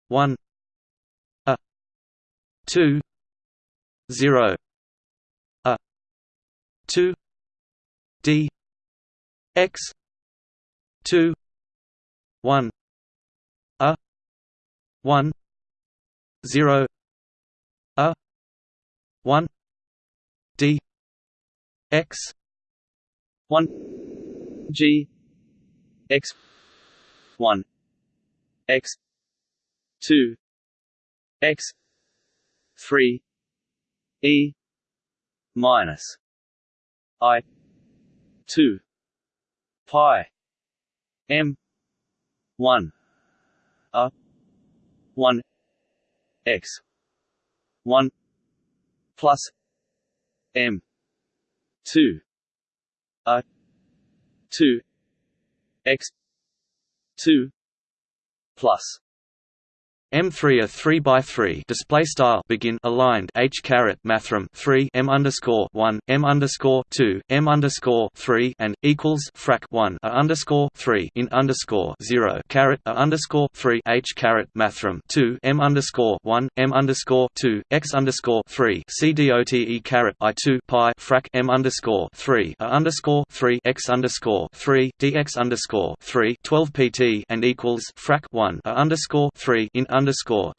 one A two zero A two D X two one A one zero A one D X
one G X one X two X three E minus I two pi M one. A. One. X. One. Plus. M. Two. A. Two. X. Two. Plus
M3 a 3 by 3 display style begin aligned H caret mathrm 3 M underscore 1 M underscore 2 M underscore 3 and equals frac 1 A underscore 3 in underscore 0 caret A underscore 3 H caret mathrm 2 M underscore 1 M underscore 2 X underscore 3 C D O T E caret I 2 pi frac M underscore 3 A underscore 3 X underscore 3 DX underscore 3 12 PT and equals frac 1 A underscore 3 in underscore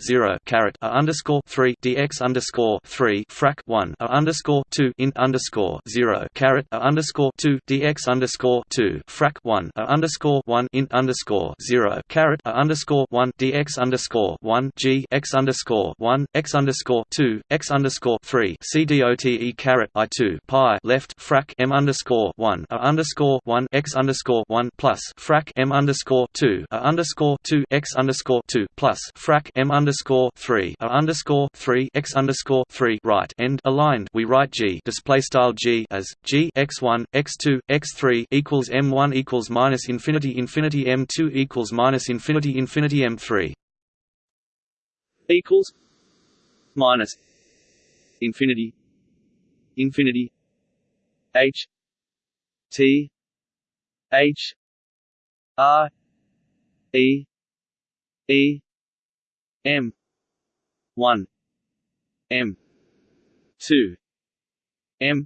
zero caret a underscore three dx underscore three frac one a underscore two in underscore zero caret a underscore two dx underscore two frac one a underscore one in underscore zero caret a underscore one dx underscore one g x underscore one x underscore two x underscore three c dot e caret i two pi left frac m underscore one a underscore one x underscore one plus frac m underscore two a underscore two x underscore two plus frac frac m underscore three a underscore three x underscore three right end aligned. We write g display style g as g x one x two x three equals m one equals minus infinity infinity m two equals minus infinity infinity m three
equals minus infinity infinity h t h r e e M. one. M. two. M.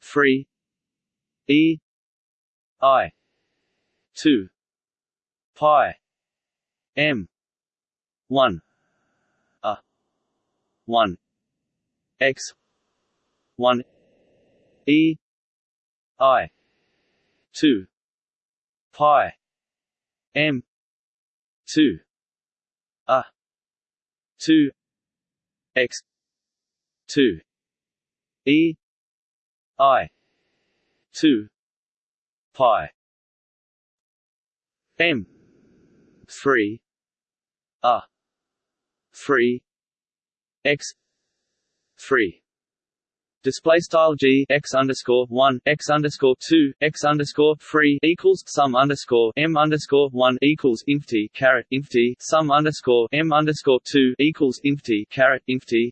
three. E. I. two. Pi. M. one. A. one. X. one. E. I. two. Pi. M. two 2 x 2 e i 2 pi m 3 a 3 x 3 display style g x underscore one x underscore two x underscore three equals sum underscore m underscore one equals inf t caret sum underscore m underscore two equals inf t caret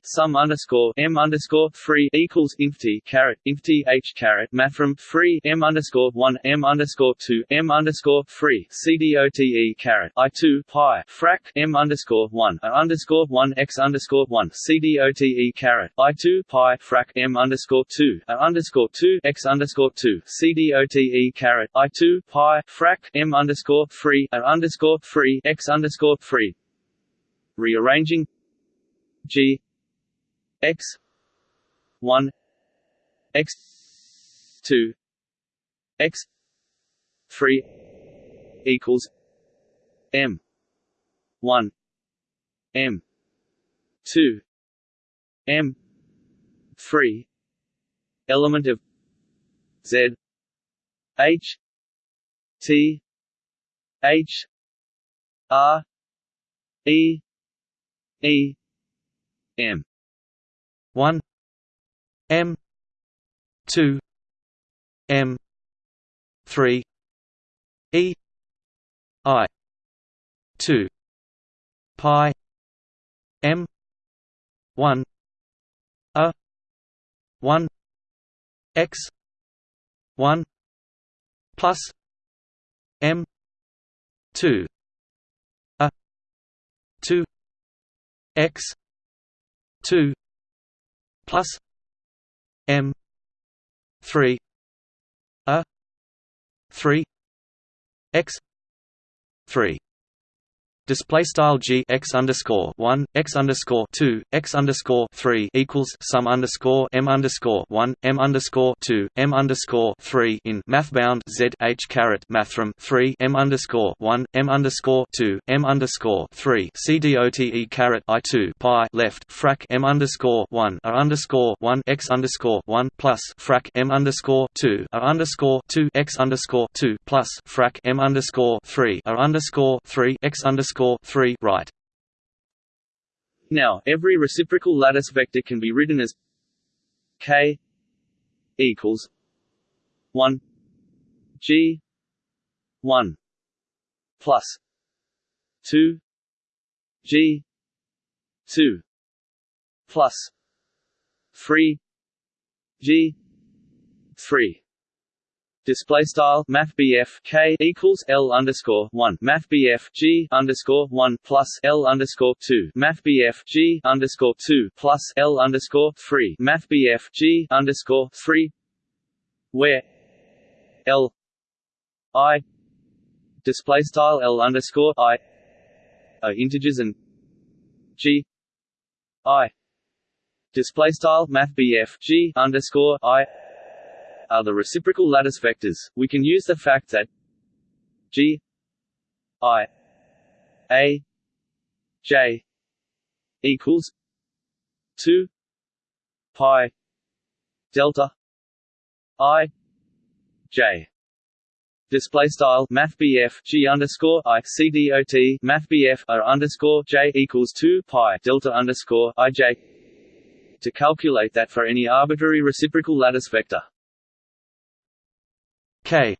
sum underscore m underscore three equals inf t caret h caret mathrm three m underscore one m underscore two m underscore three c d o t e caret i two pi frac m underscore one a underscore one x underscore one c d o t e caret i two pi frac m underscore two a underscore two x underscore two CDOTE caret I two pi frac M underscore three a underscore three x underscore three. Rearranging G x one x two x three equals M one M two M three element of Z H T H R E E M.
One. M. Two. M. Three. E. I. Two. Pi. M. One. A. One x one plus m 2 a 2 x 2 plus m 3 a 3 x 3 Display style g x underscore one x underscore two x underscore three equals sum underscore m underscore one m underscore two m underscore three in mathbound z h caret mathrm three m underscore one m underscore two m underscore three. C dot e caret i two pi left frac m underscore one a underscore one x underscore one plus frac m underscore two a underscore two x underscore two plus frac m underscore three a underscore three x underscore underscore three right.
Now, every reciprocal lattice vector can be written as k equals one g one plus two g two plus three g three Display style Math K equals L underscore one. Math G underscore one plus L underscore two. Math G underscore two plus L underscore three. Math G underscore three where L I display style L underscore I are integers and G I display style Math G underscore I are the reciprocal lattice vectors, we can use the fact that G I A J equals two pi delta I J. Display style Math G underscore I C D O T Math O underscore J equals two pi delta underscore I J. To calculate that for any arbitrary reciprocal lattice vector
k.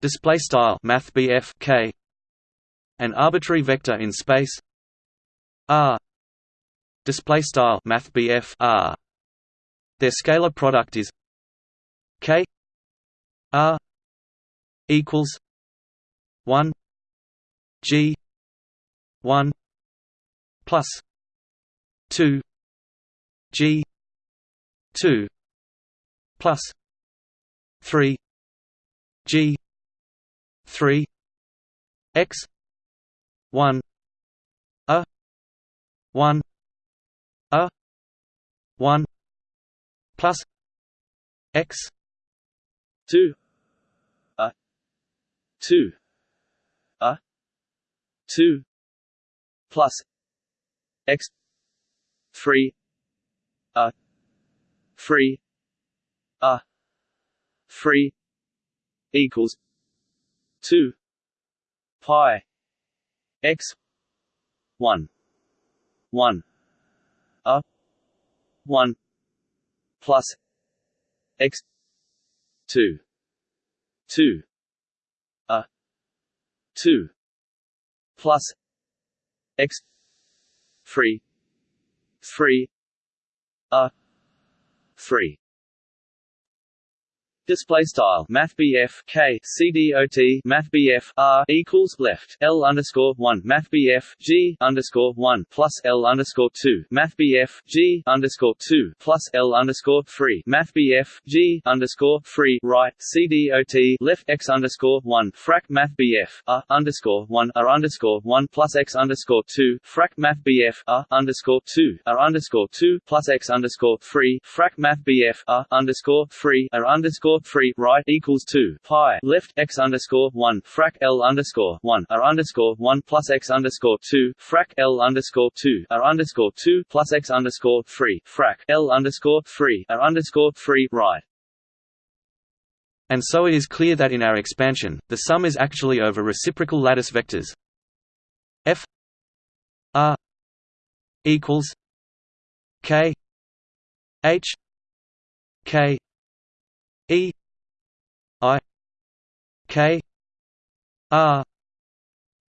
Display style math k. An arbitrary vector in space. R. Display style math r. Their scalar product is k. R. Equals 1 g 1 plus 2 g 2 plus 3 G three X one A one A one plus X
two A two A two plus X three A three A three equals two pi x one one a one plus x two two a two plus x three three a three Display style Math K C D O T Math R equals left L underscore one Math G underscore one plus L underscore two Math G underscore two plus L underscore three Math G underscore three right C D O T left X underscore one frac Math R underscore one R underscore one plus X underscore two frac Math R underscore two R underscore two plus X underscore three frac Math R underscore three R underscore underscore three right equals two pi left x underscore one frac L underscore one R underscore one plus x underscore two frac L underscore two R underscore two plus x underscore three frac L underscore three R underscore three right.
And so it is clear that in our expansion, the sum is actually over reciprocal lattice vectors f r equals k h k E I K R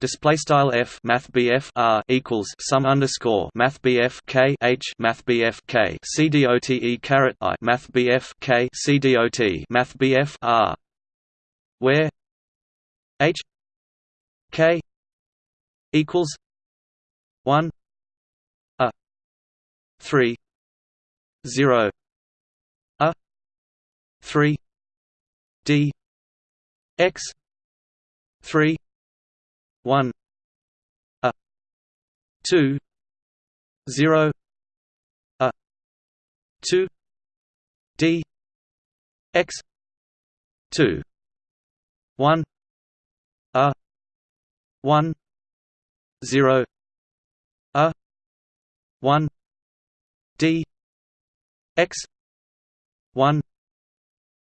display style f math bf r equals sum underscore math bf k h math bf k c dot e caret i math bf k c dot math bf r where h k equals 1 a 3 0 a 3 d x 3 1 a 2 0 a 2 d x 2 1 a 1 0 a 1 d x 1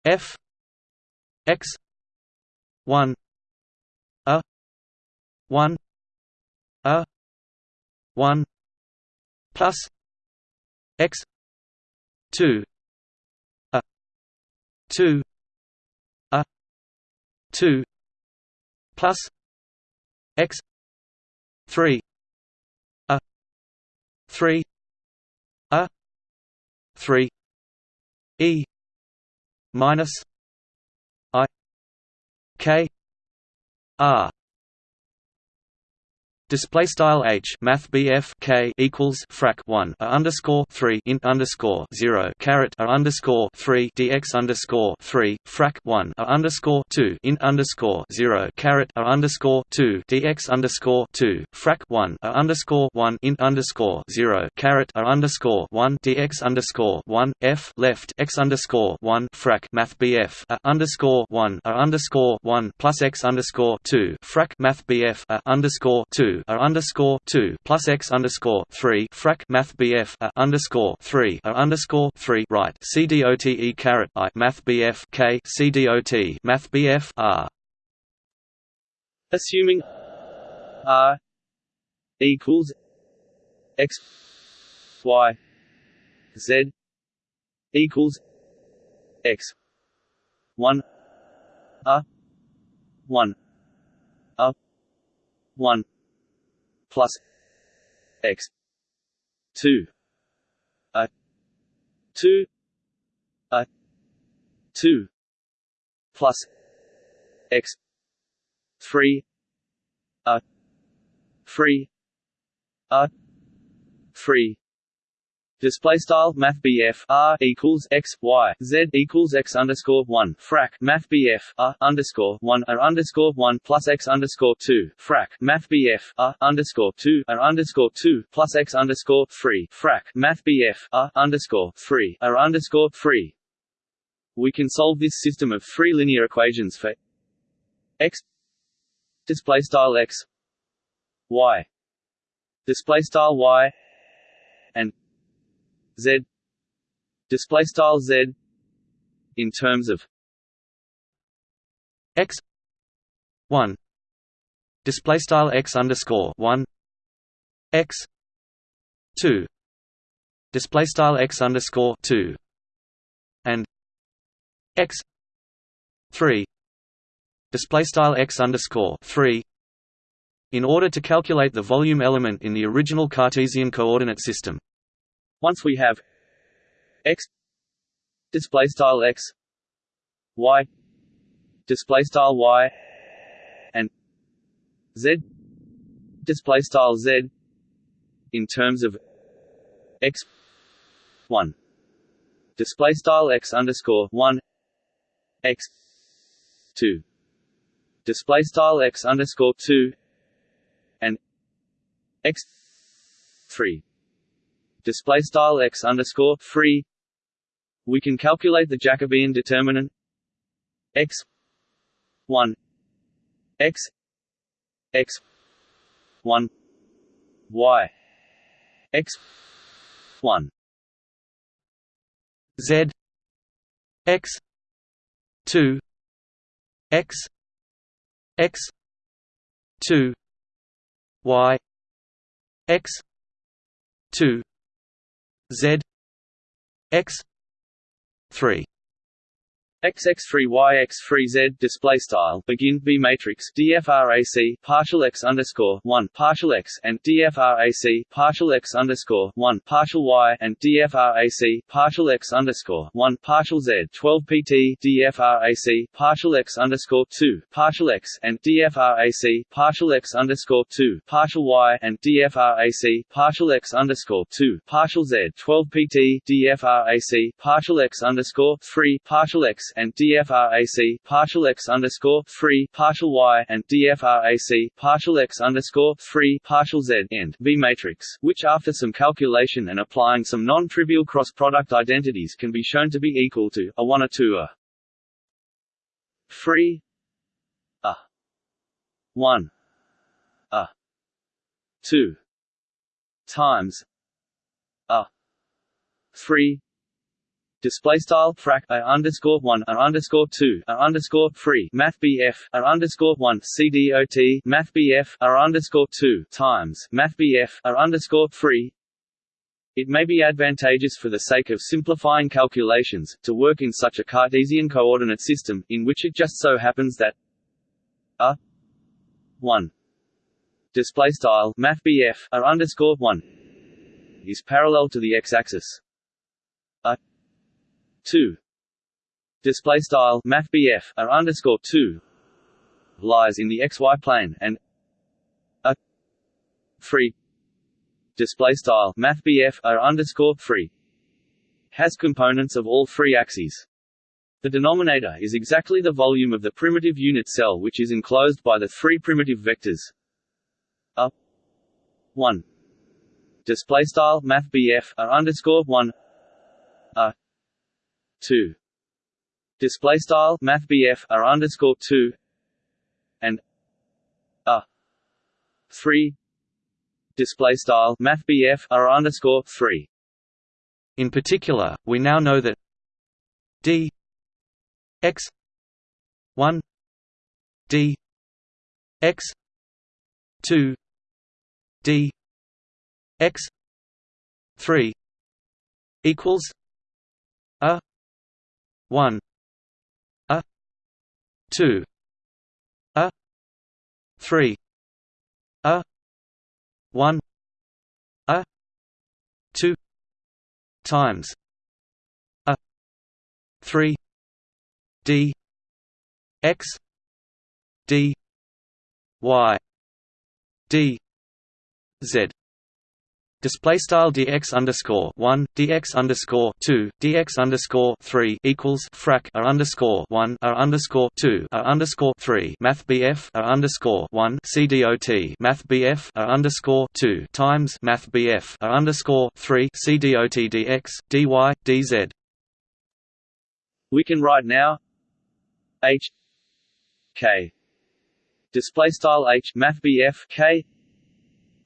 f x 1 a 1 a 1 plus x 2 a 2 a 2 plus x 3 a 3 a 3 e minus i k r Display style h math bf k equals frac 1 a underscore 3 int underscore 0 caret a underscore 3 dx underscore 3 frac 1 a underscore 2 int underscore 0 caret a underscore 2 dx underscore 2 frac 1 a underscore 1 int underscore 0 caret a underscore 1 dx underscore 1 f left x underscore 1 frac math bf a underscore 1 a underscore 1 plus x underscore 2 frac math bf a underscore 2 a underscore two plus x underscore three frac Math BF a underscore three underscore three right. C D O T E caret I Math BF K C D O T Math BF R.
Assuming R equals X Y Z equals X one A one A one plus x 2 a 2 a 2 plus x 3 a 3 a 3 Display style Math R equals X Y Z equals X underscore one. Frac Math R underscore one A underscore one plus X underscore two. Frac Math R underscore two A underscore two plus X underscore three. Frac Math R underscore three A underscore three. We can solve this system of three linear equations for X. Display style X. Y. Display style Y. And z. Display style z. In terms of
x. 1 display style x underscore 1 x. 2 display style x underscore 2 and x. 3 display style x underscore 3 in order to calculate the volume element in the original Cartesian coordinate system
once we have x display style x y display style y and z display style z in terms of x 1 display style x underscore 1 x 2 display style x underscore 2 and x 3 display style x underscore three. We can calculate the Jacobian determinant x one x x one y x one
z x two x x two y x two Z X three
x x free y x free z display style. Begin b matrix. Dfrac partial x underscore one partial x and dfrac partial x underscore one partial y and dfrac partial x underscore one partial z. 12 pt dfrac partial x underscore two partial x and dfrac partial x underscore two partial y and dfrac partial x underscore two partial z. 12 pt dfrac partial x underscore three partial x and DFRAC partial x underscore three partial y and DFRAC partial x underscore three partial z end. B matrix, which after some calculation and applying some non-trivial cross-product identities can be shown to be equal to a one or two a three a one a two times a three display style frac a underscore one a underscore two a underscore three math bf a underscore one cdot math bf a underscore two times math bf a underscore three it may be advantageous for the sake of simplifying calculations, to work in such a Cartesian coordinate system, in which it just so happens that a 1 display style math a underscore 1 is parallel to the x-axis. 2 display style math a underscore 2 lies in the xy plane and a 3 display style math a underscore 3 has components of all three axes. The denominator is exactly the volume of the primitive unit cell which is enclosed by the three primitive vectors. A 1 display style math a underscore 1 a 2 display style math are underscore 2 and a. 3 display style math are underscore 3
in particular we now know that d x 1 d x 2 d x 3 equals 1 a. 2 a. 3 a. 1 a. 2 times. A. 3 d. X. D. Y. D. Z Display style dx underscore one dx underscore two dx underscore three equals frac a underscore one a underscore two a underscore three math bf a underscore one cdot math bf a underscore two times math bf a underscore three cdot dx dy dz.
We can write now h k display style h math bf k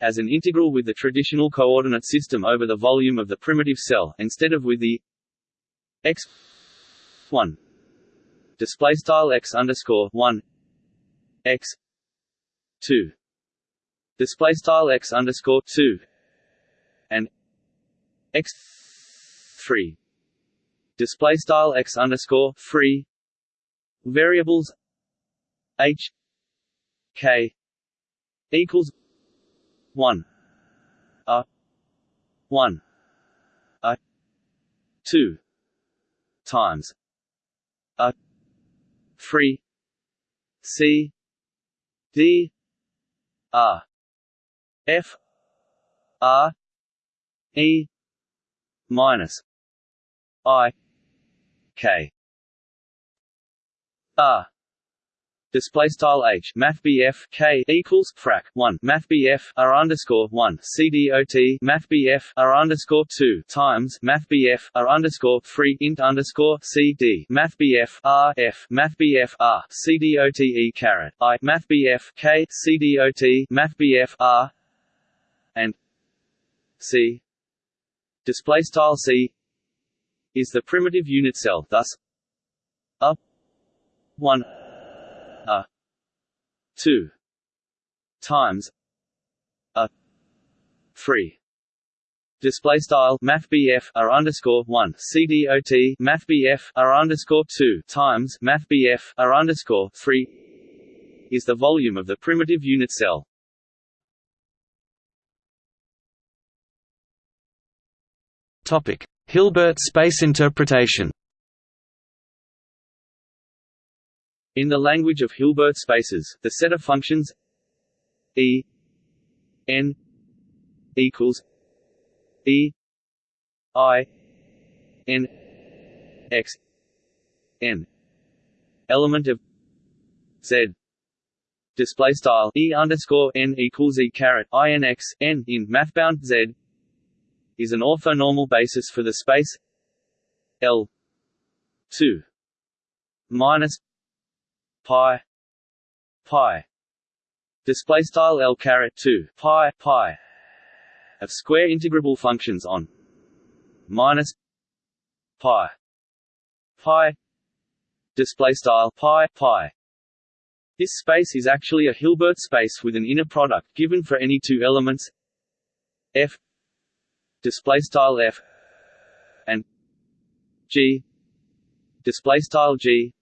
as an integral with the traditional coordinate system over the volume of the primitive cell, instead of with the x 1 display style x underscore 1 x 2 display style x underscore 2 and x 3 display style x underscore 3 variables h k equals one. A. One. A. Two. Times. A. Three. C. D. R F. R E. Minus. I. K. R display style h math bf k equals frac 1 math bf r underscore 1 cdot math bf r underscore 2 times math bf r underscore 3 int underscore cd math bf r f. Math bf r. Cdot e caret. I. Math bf k. Cdot math bf r. And c. Display style c is the primitive unit cell. Thus a 1 a. 2 times. A. 3 display style math r underscore one. Cdot math r underscore two. Times math r underscore three is the volume of the primitive unit cell.
Topic: Hilbert space interpretation.
In the language of Hilbert spaces, the set of functions e n equals e i n x n. Element of z. Display style e underscore n equals e caret i n x n in mathbound z is an orthonormal basis for the space L two minus pi pi. Display style L caret two pi pi. Of square integrable functions on minus pi pi. Display style pi pi. This space is actually a Hilbert space with an inner product given for any two elements f. Display style f and g. Display style g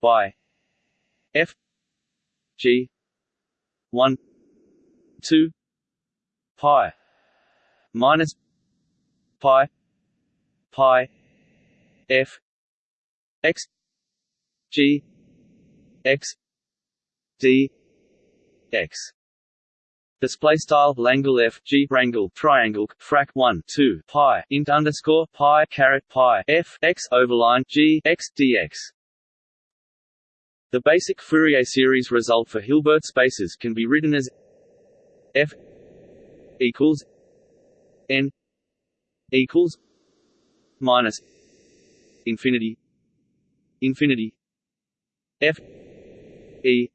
by f g 1 2 pi minus pi pi f x g x d x display style Langle f g rangle triangle frac 1 2 pi int underscore pi caret pi f x overline g x dx. The basic Fourier series result for Hilbert spaces can be written as f equals n equals minus infinity infinity f e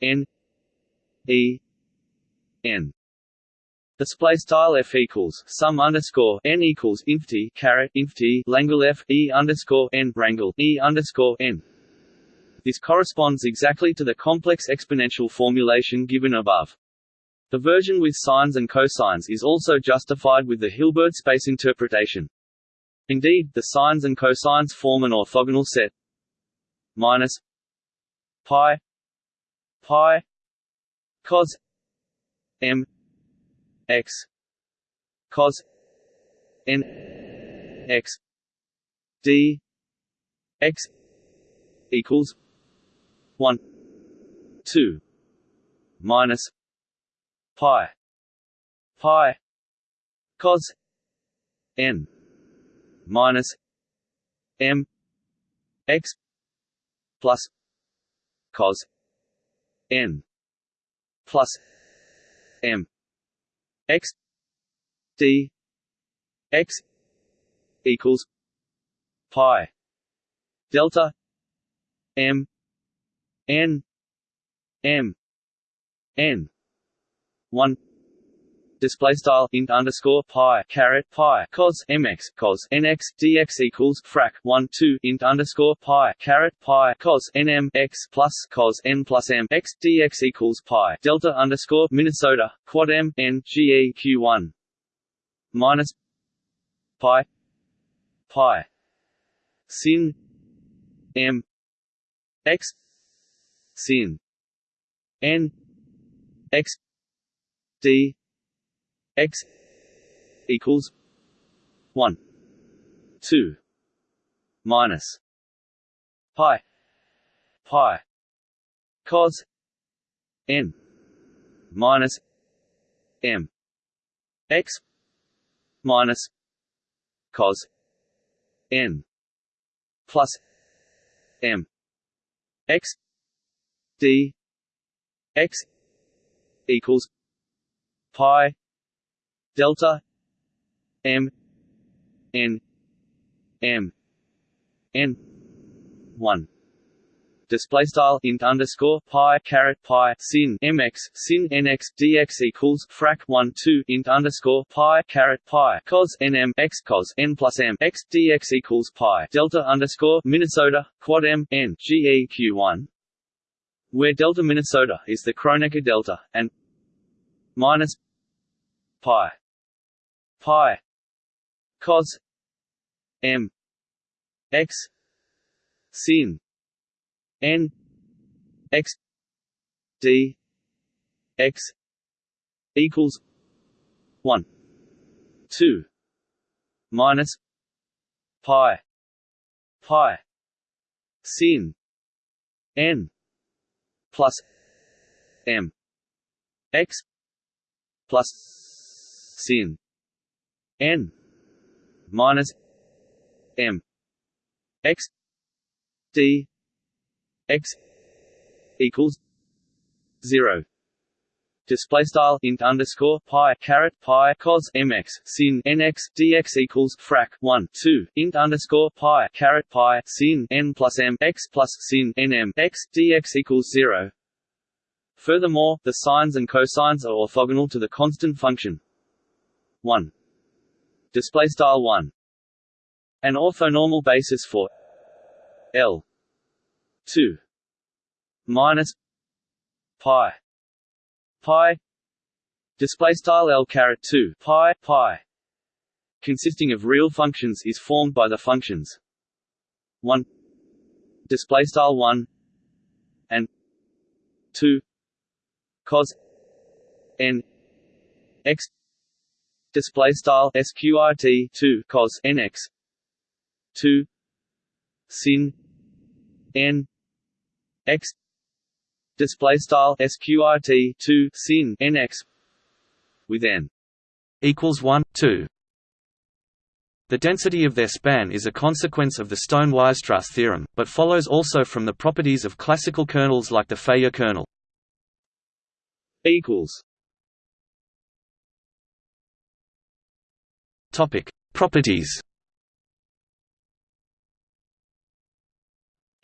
n e n display style f equals sum underscore n equals inf t caret inf t langle f e underscore n rangle e underscore n. This corresponds exactly to the complex exponential formulation given above. The version with sines and cosines is also justified with the Hilbert space interpretation. Indeed, the sines and cosines form an orthogonal set minus pi pi cos m x cos n x d x equals 1 2 minus pi pi cos n minus m x plus cos n plus m x d x equals pi delta m n m n 1 display style int underscore pi caret pi cos mx cos nx dx equals frac 1 2 int underscore pi caret pi cos nm x plus cos n plus m x dx equals pi delta underscore Minnesota quad m n g e q 1 minus pi pi sin m x sin n x d x equals 1 2 minus. Pi. Pi. Cos n minus m. X minus cos n plus m. X d x equals pi delta m n m n 1 display style int underscore pi caret pi sin mx sin nx dx equals frac 1 2 int underscore pi caret pi cos nm x cos n plus m x dx equals pi delta underscore Minnesota quad m n geq 1 where delta Minnesota is the Kronecker delta and minus pi pi cos m x sin n x d x equals 1 2 minus pi pi sin n plus m x plus sin n minus m x d x equals zero display style int underscore pi caret pi cos mx sin nx dx equals frac 1 2 int underscore pi caret pi sin n plus m x plus sin nm x dx equals 0 Furthermore, the sines and cosines are orthogonal to the constant function 1 display style 1 an orthonormal basis for L 2 minus pi pi display style L caret 2 pi pi consisting of real functions is formed by the functions 1 display style 1 and 2 cos n x display style sqrt 2 cos nx 2 sin n x display style sqrt 2 sin nx with n
equals 1 2 the density of their span is a consequence of the Stone-Weierstrass theorem, but follows also from the properties of classical kernels like the Fejér kernel.
equals
Topic: Properties.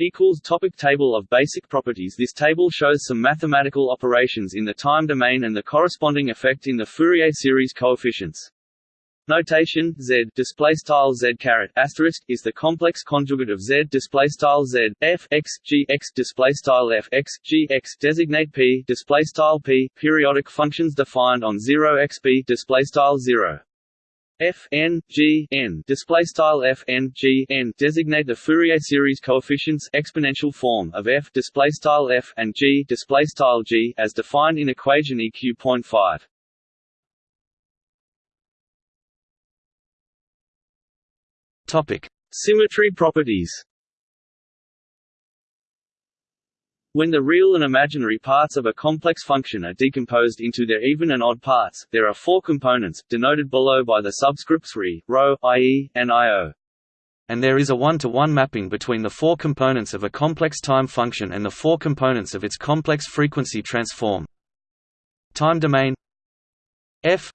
Equals topic table of basic properties This table shows some mathematical operations in the time domain and the corresponding effect in the Fourier series coefficients. Notation Z display style Z caret asterisk is the complex conjugate of Z display style Z f x g x display style f x g x designate p display style p periodic functions defined on 0 x b display style 0 f n g n display style f n g n designate the Fourier series coefficients exponential form of f display style f and g display style g as defined in equation eq.5.
Topic:
Symmetry properties. When the real and imaginary parts of a complex function are decomposed into their even and odd parts, there are four components, denoted below by the subscripts re, rho, ie, and io.
And there is a one-to-one -one mapping between the four components of a complex time function and the four components of its complex frequency transform. Time domain f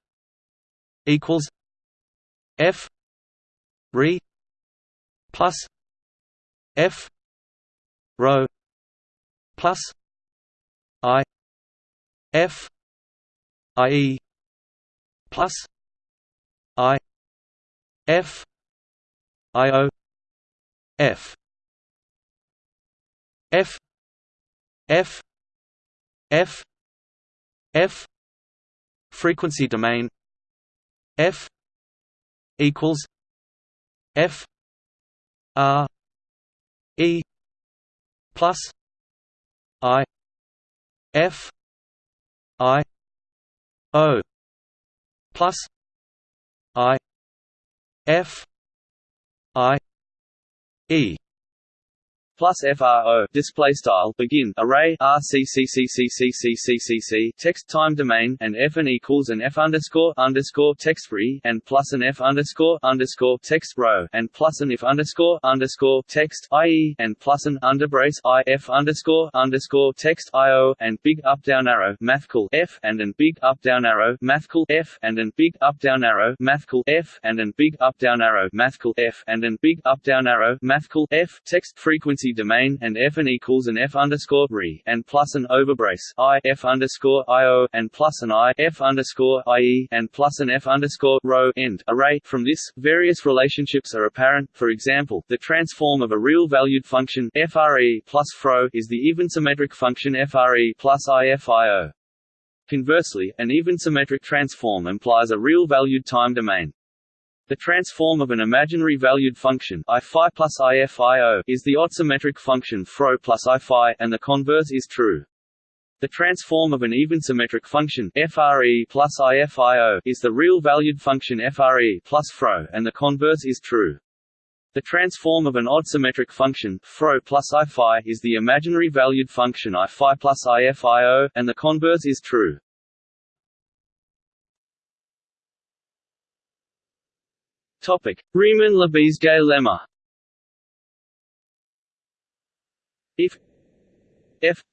equals f re plus f rho plus i f i e plus i f i o f f f f f frequency domain f equals f r e plus I F I O plus I F I E
plus FRO display style begin array RCCCCCCCCC text time domain and F and equals an F underscore underscore text free and plus an F underscore underscore text row and plus an if underscore underscore text IE and plus an underbrace I F underscore underscore text IO and big up down arrow mathcal F and an big up down arrow mathcal F and an big up down arrow mathcal F and an big up down arrow mathcal F and an big up down arrow mathcal F text frequency domain and f and equals an f underscore re and plus an overbrace i f underscore io and plus an i f underscore ie and plus an f underscore rho end array. From this, various relationships are apparent. For example, the transform of a real-valued function fre plus fro is the even symmetric function fre plus ifio. Conversely, an even symmetric transform implies a real-valued time domain. The transform of an imaginary valued function I phi plus IFIO is the odd-symmetric function fro plus I phi, and the converse is true. The transform of an even symmetric function FRE plus IFIO is the real-valued function FRE plus fro, and the converse is true. The transform of an odd symmetric function fro plus I phi is the imaginary valued function I phi plus IFIO, and the converse is true. Topic: Riemann-Lebesgue lemma. If f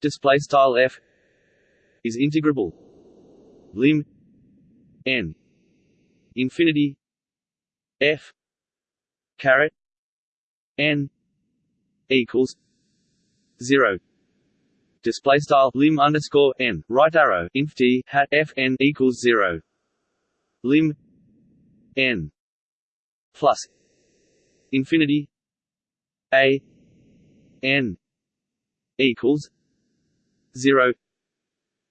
display style f is integrable. Lim n infinity f caret n equals zero. Display style lim underscore n. Right arrow inf t hat f n equals zero. Lim n plus infinity a n equals zero.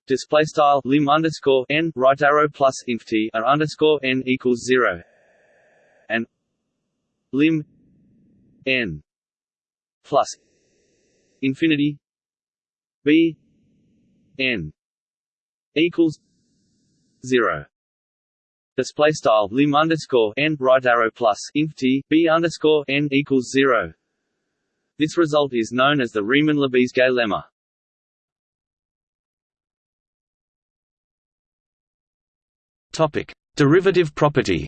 Display style lim underscore n right arrow plus inf t or underscore n equals zero. And lim n plus infinity b n equals zero Display style lim underscore n right arrow plus inf t b underscore n equals zero. This result is known as the Riemann-Lebesgue lemma.
Topic: Derivative property.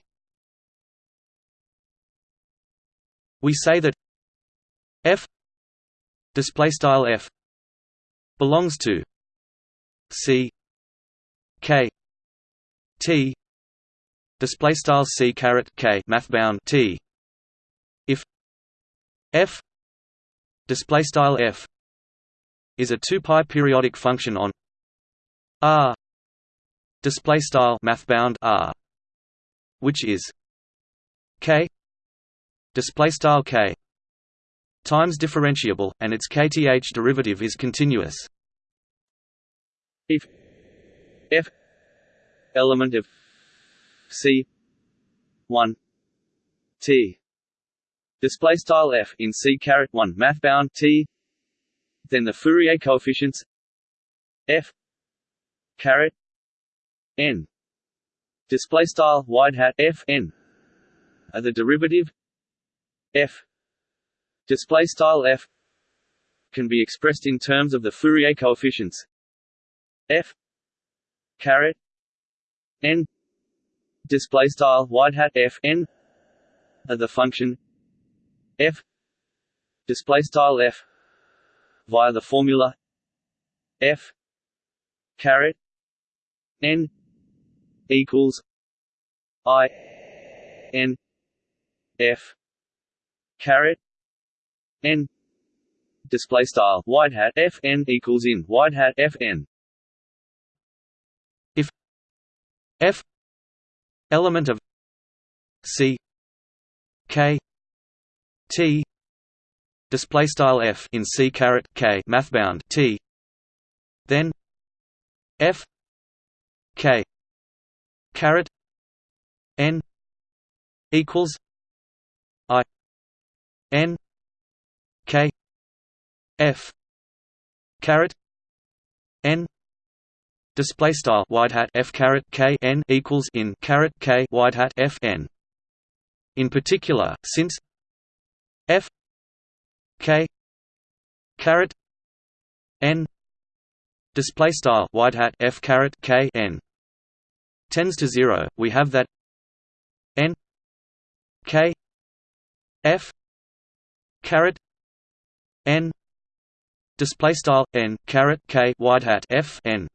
We say that f display style f belongs to c k t display style c caret k math bound t. If f display style f is a 2 pi periodic function on r display style math bound r which is k display style k times differentiable and its kth derivative is continuous.
If f element of C. one. T. Display style F in C caret one math bound T. Then the Fourier coefficients F caret N. Display style wide hat F N are the derivative F. Display style F can be expressed in terms of the Fourier coefficients F caret N display style wide hat f n of the function f display style f via the formula f caret n equals i n f caret n display style wide hat f n equals in wide hat f n.
If f element of C K T display style F in C caret K mathbound T. Then F K caret N equals I N K F caret N display style wide hat f caret k n equals in caret k wide hat f n. In particular, since f k caret n display style wide hat f caret k n tends to zero, we have that n k f caret n display style n caret k wide hat f n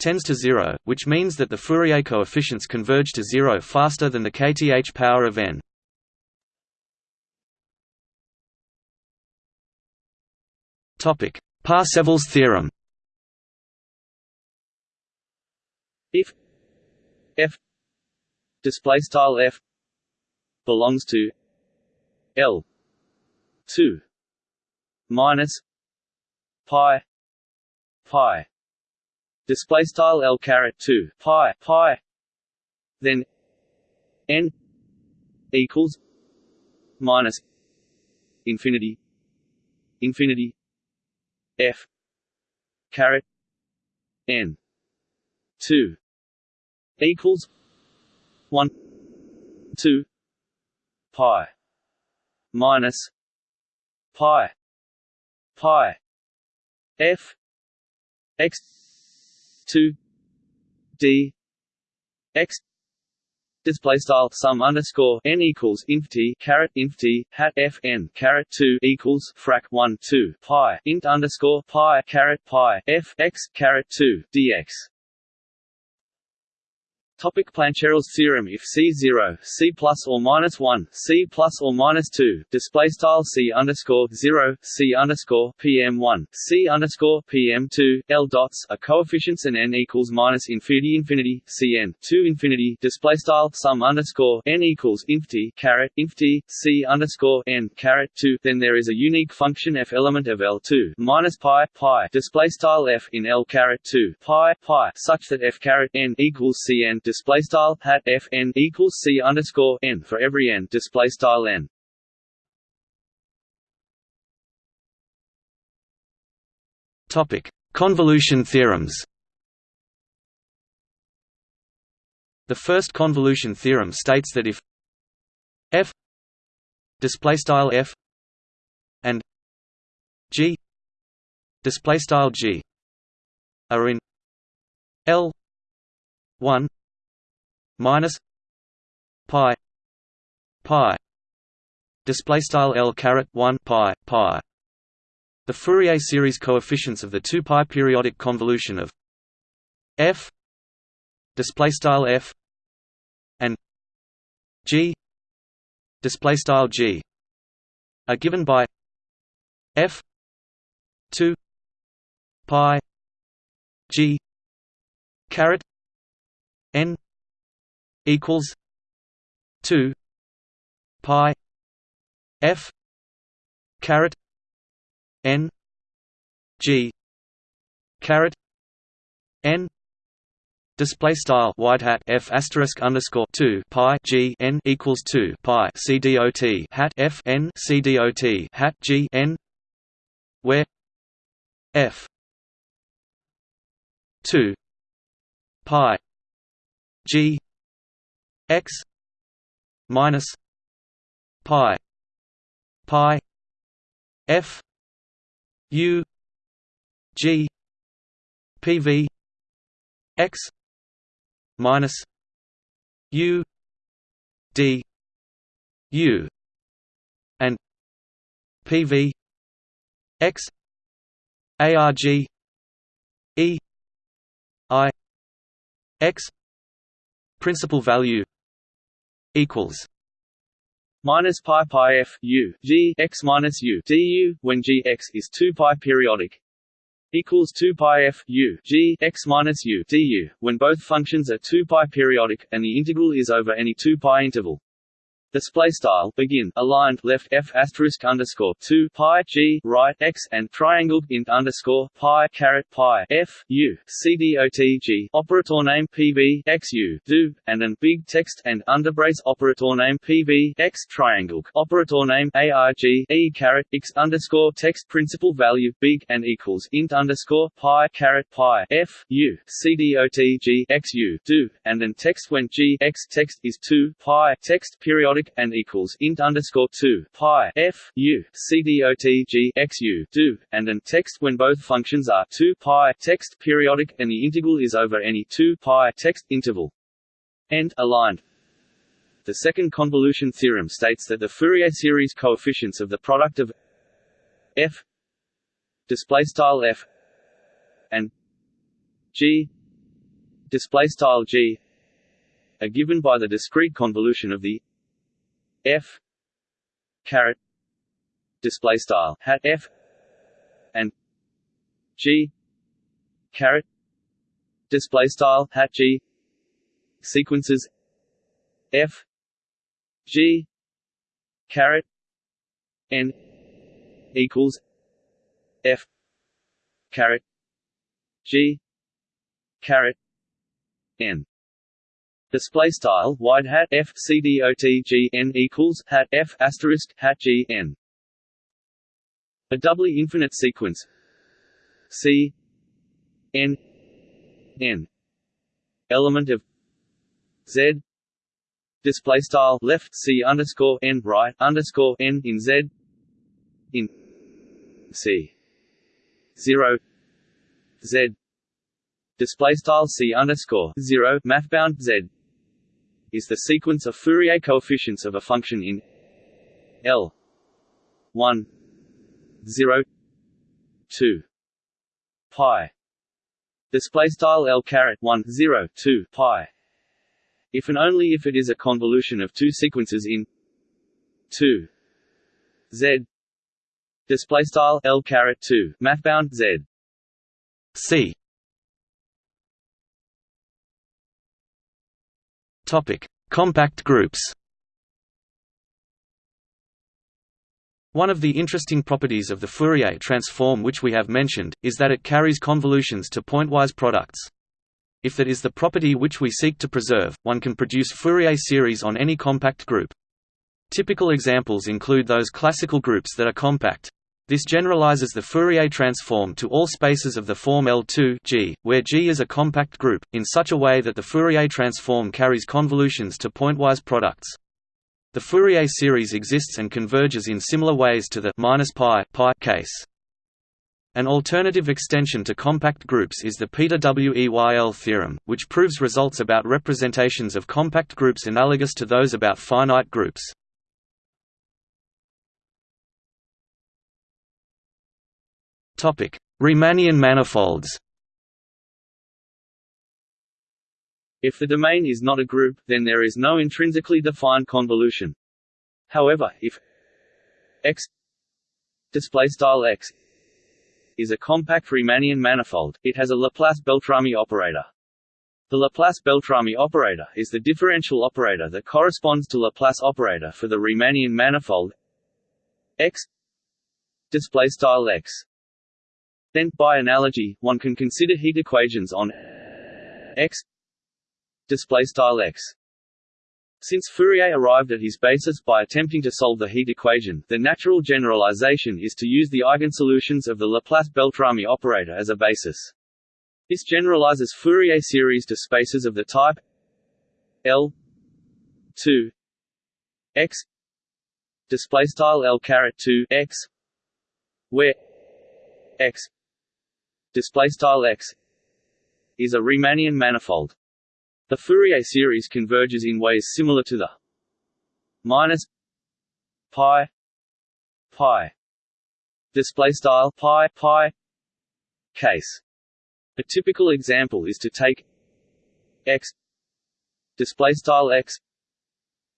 tends to zero, which means that the Fourier coefficients converge to zero faster than the kth power of n. Topic: Parsevals theorem.
If f display style f belongs to L two minus pi pi display style L caret 2 pi pi then n equals minus infinity infinity f caret n 2 equals 1 2 pi minus pi pi f x 2 d x display style sum underscore n equals inf t caret inf t hat f n caret 2 equals frac 1 2 pi int underscore pi caret pi f x caret 2 dx Topic Plancherel's theorem If C0, C plus or minus 1, C plus or minus 2, display style C underscore 0, C underscore PM1, C underscore PM2, L dots are coefficients and n equals minus infinity infinity, Cn, 2 infinity, display style sum underscore n equals inf t caret inf t, C underscore n caret 2, then there is a unique function f element of L2 minus pi pi display style f in L caret 2 pi pi such that f caret n equals Cn display style hat f n equals c underscore n for every n display style n.
Topic: Convolution theorems. The first convolution theorem states that if f display style f and g display style g are in L 1 minus pi pi display style L caret 1 pi pi. The Fourier series coefficients of the 2 pi periodic convolution of f display style f and g display style g are given by f 2 pi g caret n equals two pi F caret N G caret N Display style wide hat f asterisk underscore two pi g n equals two pi c dot hat f n c dot hat g n, where f two pi g x minus pi pi f u g pv x minus u d u and pv x arg e i x principal value
equals minus pi pi f u g x minus u du when g x is 2 pi periodic equals 2 pi f u g x minus u du when both functions are 2 pi periodic and the integral is over any 2 pi interval display style. Begin. Aligned left. F. Asterisk underscore two. Pi. G. Right. X. And triangled int underscore. Pi. Caret. Pi. F. U. C. D. O. T. G. Operator name pv x. U. Do. And an big text and underbrace operator name pv x. Triangle. Operator name arg e. Caret. X. underscore text principal value big and equals int underscore pi caret pi f. U. C. D. O. T. G. X. U. Do. And an text when g. X. text is two. Pi. Text periodic and equals int underscore two pi f u c dot g x u do and an text when both functions are two pi text periodic and the integral is over any two pi text interval. End aligned. The second convolution theorem states that the Fourier series coefficients of the product of f display style f and g display style g are given by the discrete convolution of the f caret display style. Hat f and g caret display style. Hat g sequences. F g caret n equals f caret g caret n display style wide hat f c d o t g n equals hat f asterisk hat g n. A doubly infinite sequence. C n n. Element of z. Display style left c underscore n right underscore n in z. In c. Zero. Z. Display style c underscore zero mathbound z is the sequence of Fourier coefficients of a function in L one zero two pi. Display style L caret one zero two pi. If and only if it is a convolution of two sequences in 2 z. Display style L caret 2 mathbound z.
C compact groups One of the interesting properties of the Fourier transform which we have mentioned, is that it carries convolutions to pointwise products. If that is the property which we seek to preserve, one can produce Fourier series on any compact group. Typical examples include those classical groups that are compact. This generalizes the Fourier transform to all spaces of the form L2 G, where G is a compact group, in such a way that the Fourier transform carries convolutions to pointwise products. The Fourier series exists and converges in similar ways to the minus pi, pi case. An alternative extension to compact groups is the Peter Weyl theorem, which proves results about representations of compact groups analogous to those about finite groups. Riemannian manifolds
If the domain is not a group, then there is no intrinsically defined convolution. However, if x display style x is a compact Riemannian manifold, it has a Laplace-Beltrami operator. The Laplace-Beltrami operator is the differential operator that corresponds to Laplace operator for the Riemannian manifold x display style x. Then, by analogy, one can consider heat equations on x x. Since Fourier arrived at his basis by attempting to solve the heat equation, the natural generalization is to use the eigensolutions of the Laplace-Beltrami operator as a basis. This generalizes Fourier series to spaces of the type L 2 x display style L caret 2 x where x display style x is a Riemannian manifold. The Fourier series converges in ways similar to the minus pi pi display style pi pi case. A typical example is to take x display style x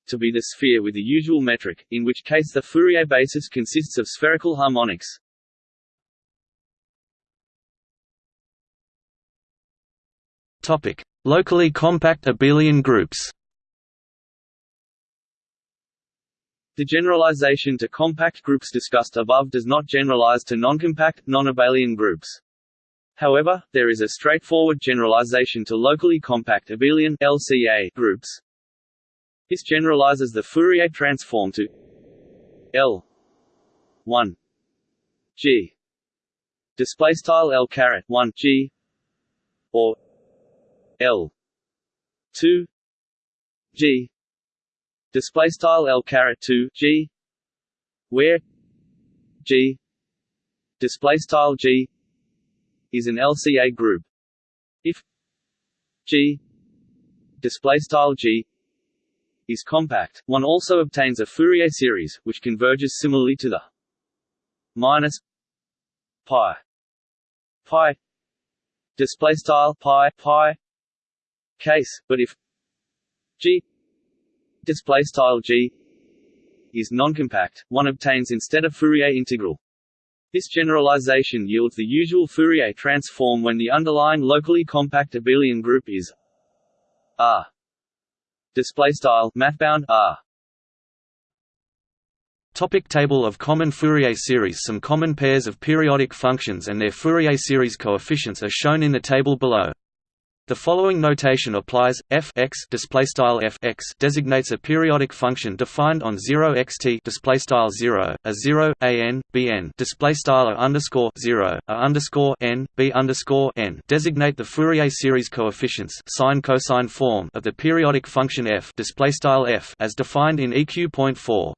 to be the sphere with the usual metric, in which case the Fourier basis consists of spherical harmonics.
Topic: Locally compact abelian groups.
The generalization to compact groups discussed above does not generalize to noncompact, non-abelian groups. However, there is a straightforward generalization to locally compact abelian LCA groups. This generalizes the Fourier transform to L 1 G. Display style L caret 1 G. Or L. two. G. Display style L caret two G. Where? G. Display style G is an LCA group. If G. Display style G is compact one also obtains a Fourier series which converges similarly to the minus pi. Pi. Display style pi pi case, but if G display style G is noncompact, one obtains instead a Fourier integral. This generalization yields the usual Fourier transform when the underlying locally compact abelian group is R. Display style mathbound R.
Topic table of common Fourier series Some common pairs of periodic functions and their Fourier series coefficients are shown in the table below. The following notation applies: f x display style f x designates a periodic function defined on 0 xt display style 0 a 0 a n b n display style a underscore 0 a underscore n b underscore n designate the Fourier series coefficients sine cosine form of the periodic function f display style f as defined in EQ.4.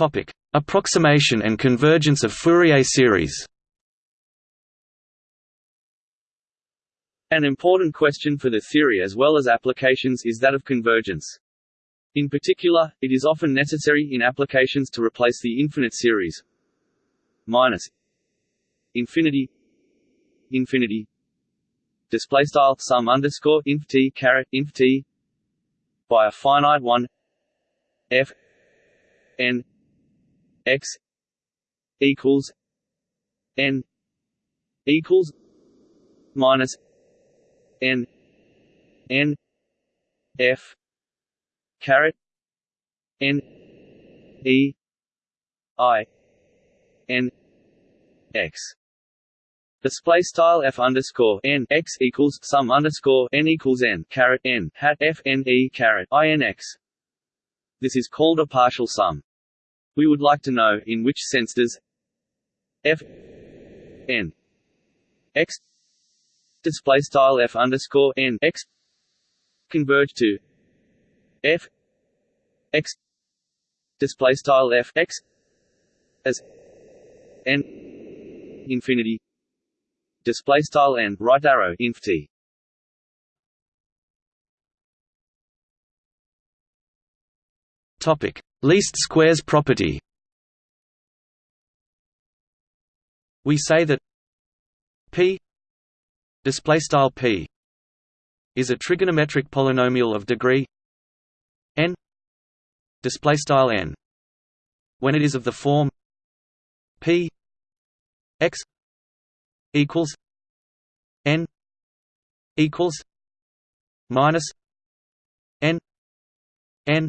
Topic Approximation and convergence of Fourier series
An important question for the theory as well as applications is that of convergence. In particular, it is often necessary in applications to replace the infinite series minus infinity infinity display style sum underscore inf t caret inf t by a finite one f n x equals n equals minus n n f caret n e i n x Display style f underscore n x equals sum underscore n equals n caret n hat f n e caret i n x. This is called a partial sum. We would like to know in which sense does f n x display style f underscore n x converge to f x display style f x as n infinity display style n right arrow inf t.
Topic Least squares property. We say that p display style p is a trigonometric polynomial of degree n display style n. When it is of the form p x equals n equals minus n n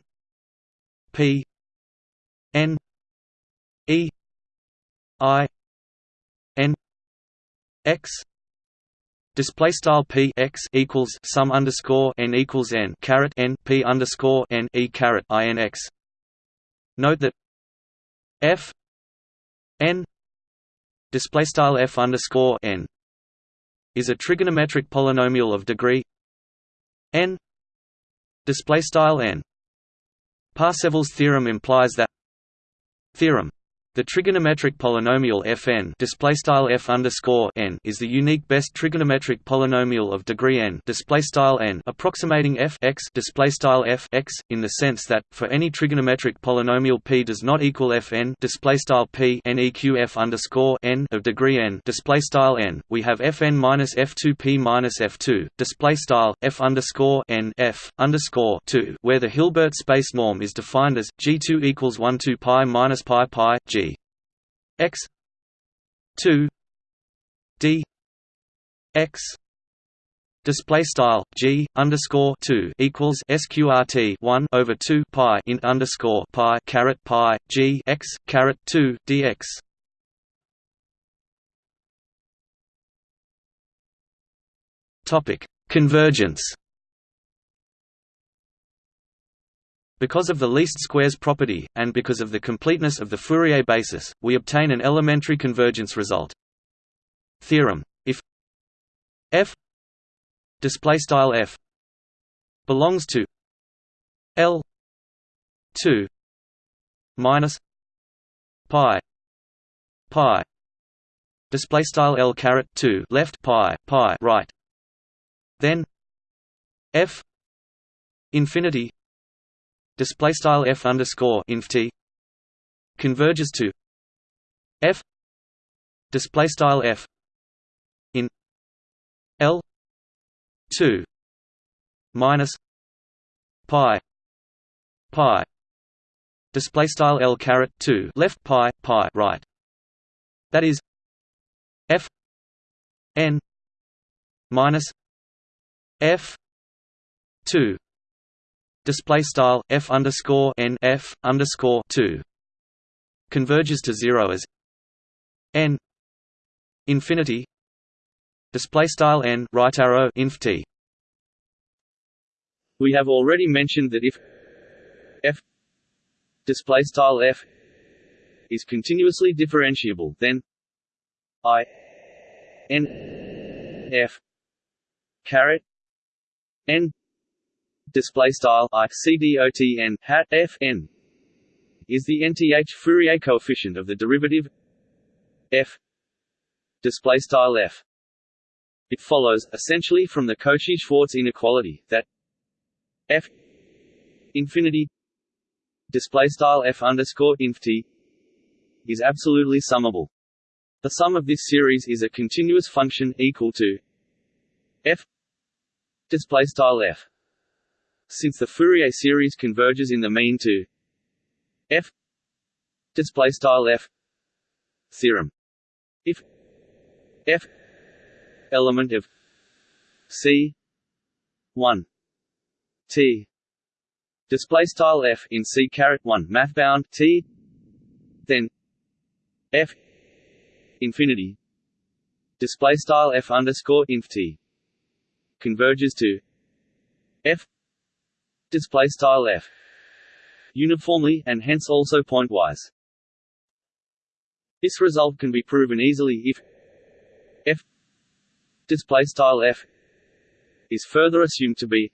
P N E I N X Display style p x equals sum underscore n equals n caret n p underscore n e caret i n x. Note that f n display style f underscore n is a trigonometric polynomial of degree n display style n. Parseval's theorem implies that theorem the trigonometric polynomial Fn f n is the unique best trigonometric polynomial of degree n n approximating f x f x in the sense that for any trigonometric polynomial p does not equal Fn p f n of degree n n. We have Fn minus f2p minus f2 display style f underscore n f underscore 2 where the Hilbert space norm is defined as g2 equals 1 2 pi minus pi pi g x 2 d x display style g underscore 2 equals sqrt 1 over 2 pi in underscore pi caret pi g x caret 2 dx topic convergence Because of the least squares property, and because of the completeness of the Fourier basis, we obtain an elementary convergence result. Theorem: If f display style f belongs to L two minus pi pi display style L caret two left pi pi right, then f infinity display style f underscore inf t converges to f display style f in l 2 minus pi pi display style l caret 2 left pi pi right. That is f n minus f 2 display style f underscore n f underscore two converges to zero as n infinity display style n right arrow inf t.
We have already mentioned that if f display style f is continuously differentiable then i n f caret n display style i c d o t n hat f n is the nth Fourier coefficient of the derivative f display style f. It follows essentially from the Cauchy-Schwarz inequality that f infinity display style f underscore inf t is absolutely summable. The sum of this series is a continuous function equal to f display style f. Since the Fourier series converges in the mean to f. Display style f. Theorem, if f. Element of c. 1 t. Display style f in c caret 1 math bound t. Then f. Infinity. Display style f underscore inf t converges to f display style f. Uniformly and hence also pointwise. This result can be proven easily if f display style f is further assumed to be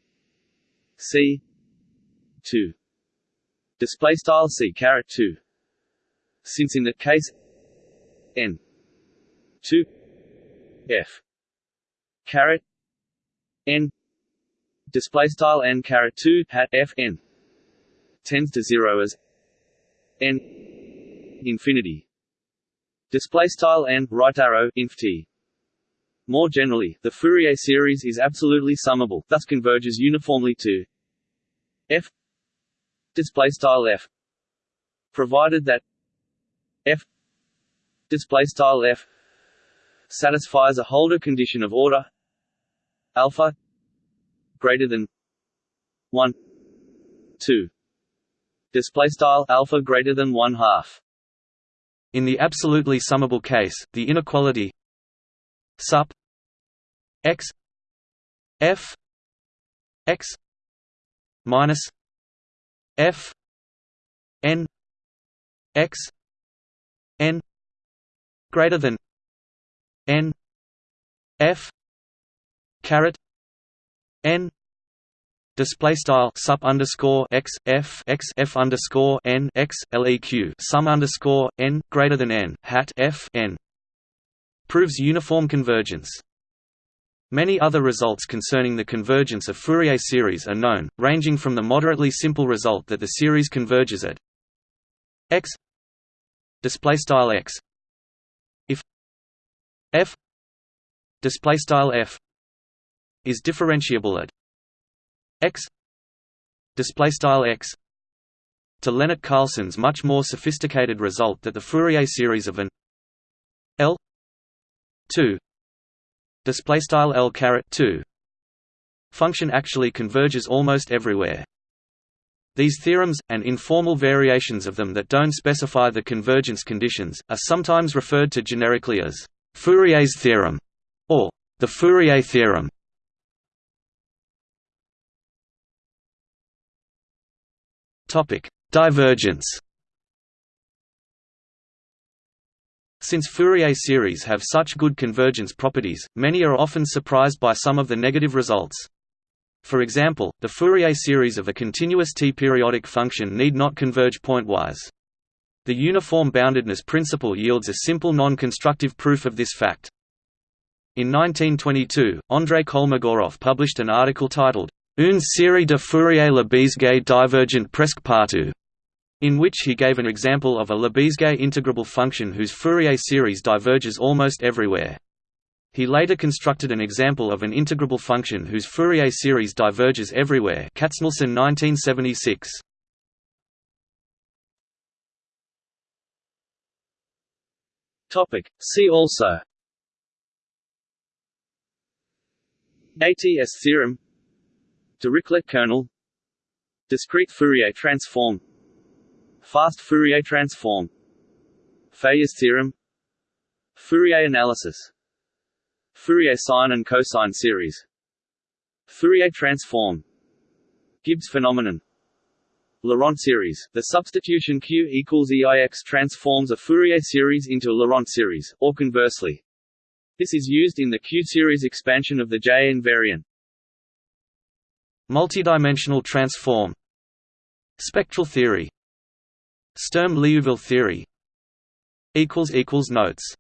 c 2 display style c caret 2 since in that case n 2 f caret n display style n caret 2 hat f n tends to 0 as n infinity. Display style n right arrow inf t. More generally, the Fourier series is absolutely summable, thus converges uniformly to f display style f provided that f display style f satisfies a Hölder condition of order alpha greater than 1 2 display style alpha greater than 1 half.
In the absolutely summable case the inequality sup x f x minus f n x n greater than n f caret n display style sup underscore x f x f underscore n x leq sum underscore n greater than n hat f n proves uniform convergence. Many other results concerning the convergence of Fourier series are known, ranging from the moderately simple result that the series converges at x display style x if f display style f is differentiable at x display style x to Lennart Carleson's much more sophisticated result that the Fourier series of an L 2 display style L caret 2 function actually converges almost everywhere. These theorems, and informal variations of them that don't specify the convergence conditions, are sometimes referred to generically as Fourier's theorem or the Fourier theorem. Topic: Divergence Since Fourier series have such good convergence properties, many are often surprised by some of the negative results. For example, the Fourier series of a continuous t-periodic function need not converge pointwise. The uniform boundedness principle yields a simple non-constructive proof of this fact. In 1922, Andrei Kolmogorov published an article titled, Une série de Fourier-Lebesgue divergent presque partout, in which he gave an example of a Lebesgue integrable function whose Fourier series diverges almost everywhere. He later constructed an example of an integrable function whose Fourier series diverges everywhere Katznelson 1976.
Topic See also ATS theorem Dirichlet kernel Discrete Fourier transform. Fast Fourier transform. Fejér's theorem. Fourier analysis. Fourier sine and cosine series. Fourier transform. Gibbs phenomenon. Laurent series. The substitution Q equals EIX transforms a Fourier series into Laurent series, or conversely. This is used in the Q-series expansion of the J invariant.
Multidimensional transform Spectral theory Sturm-Liouville theory Notes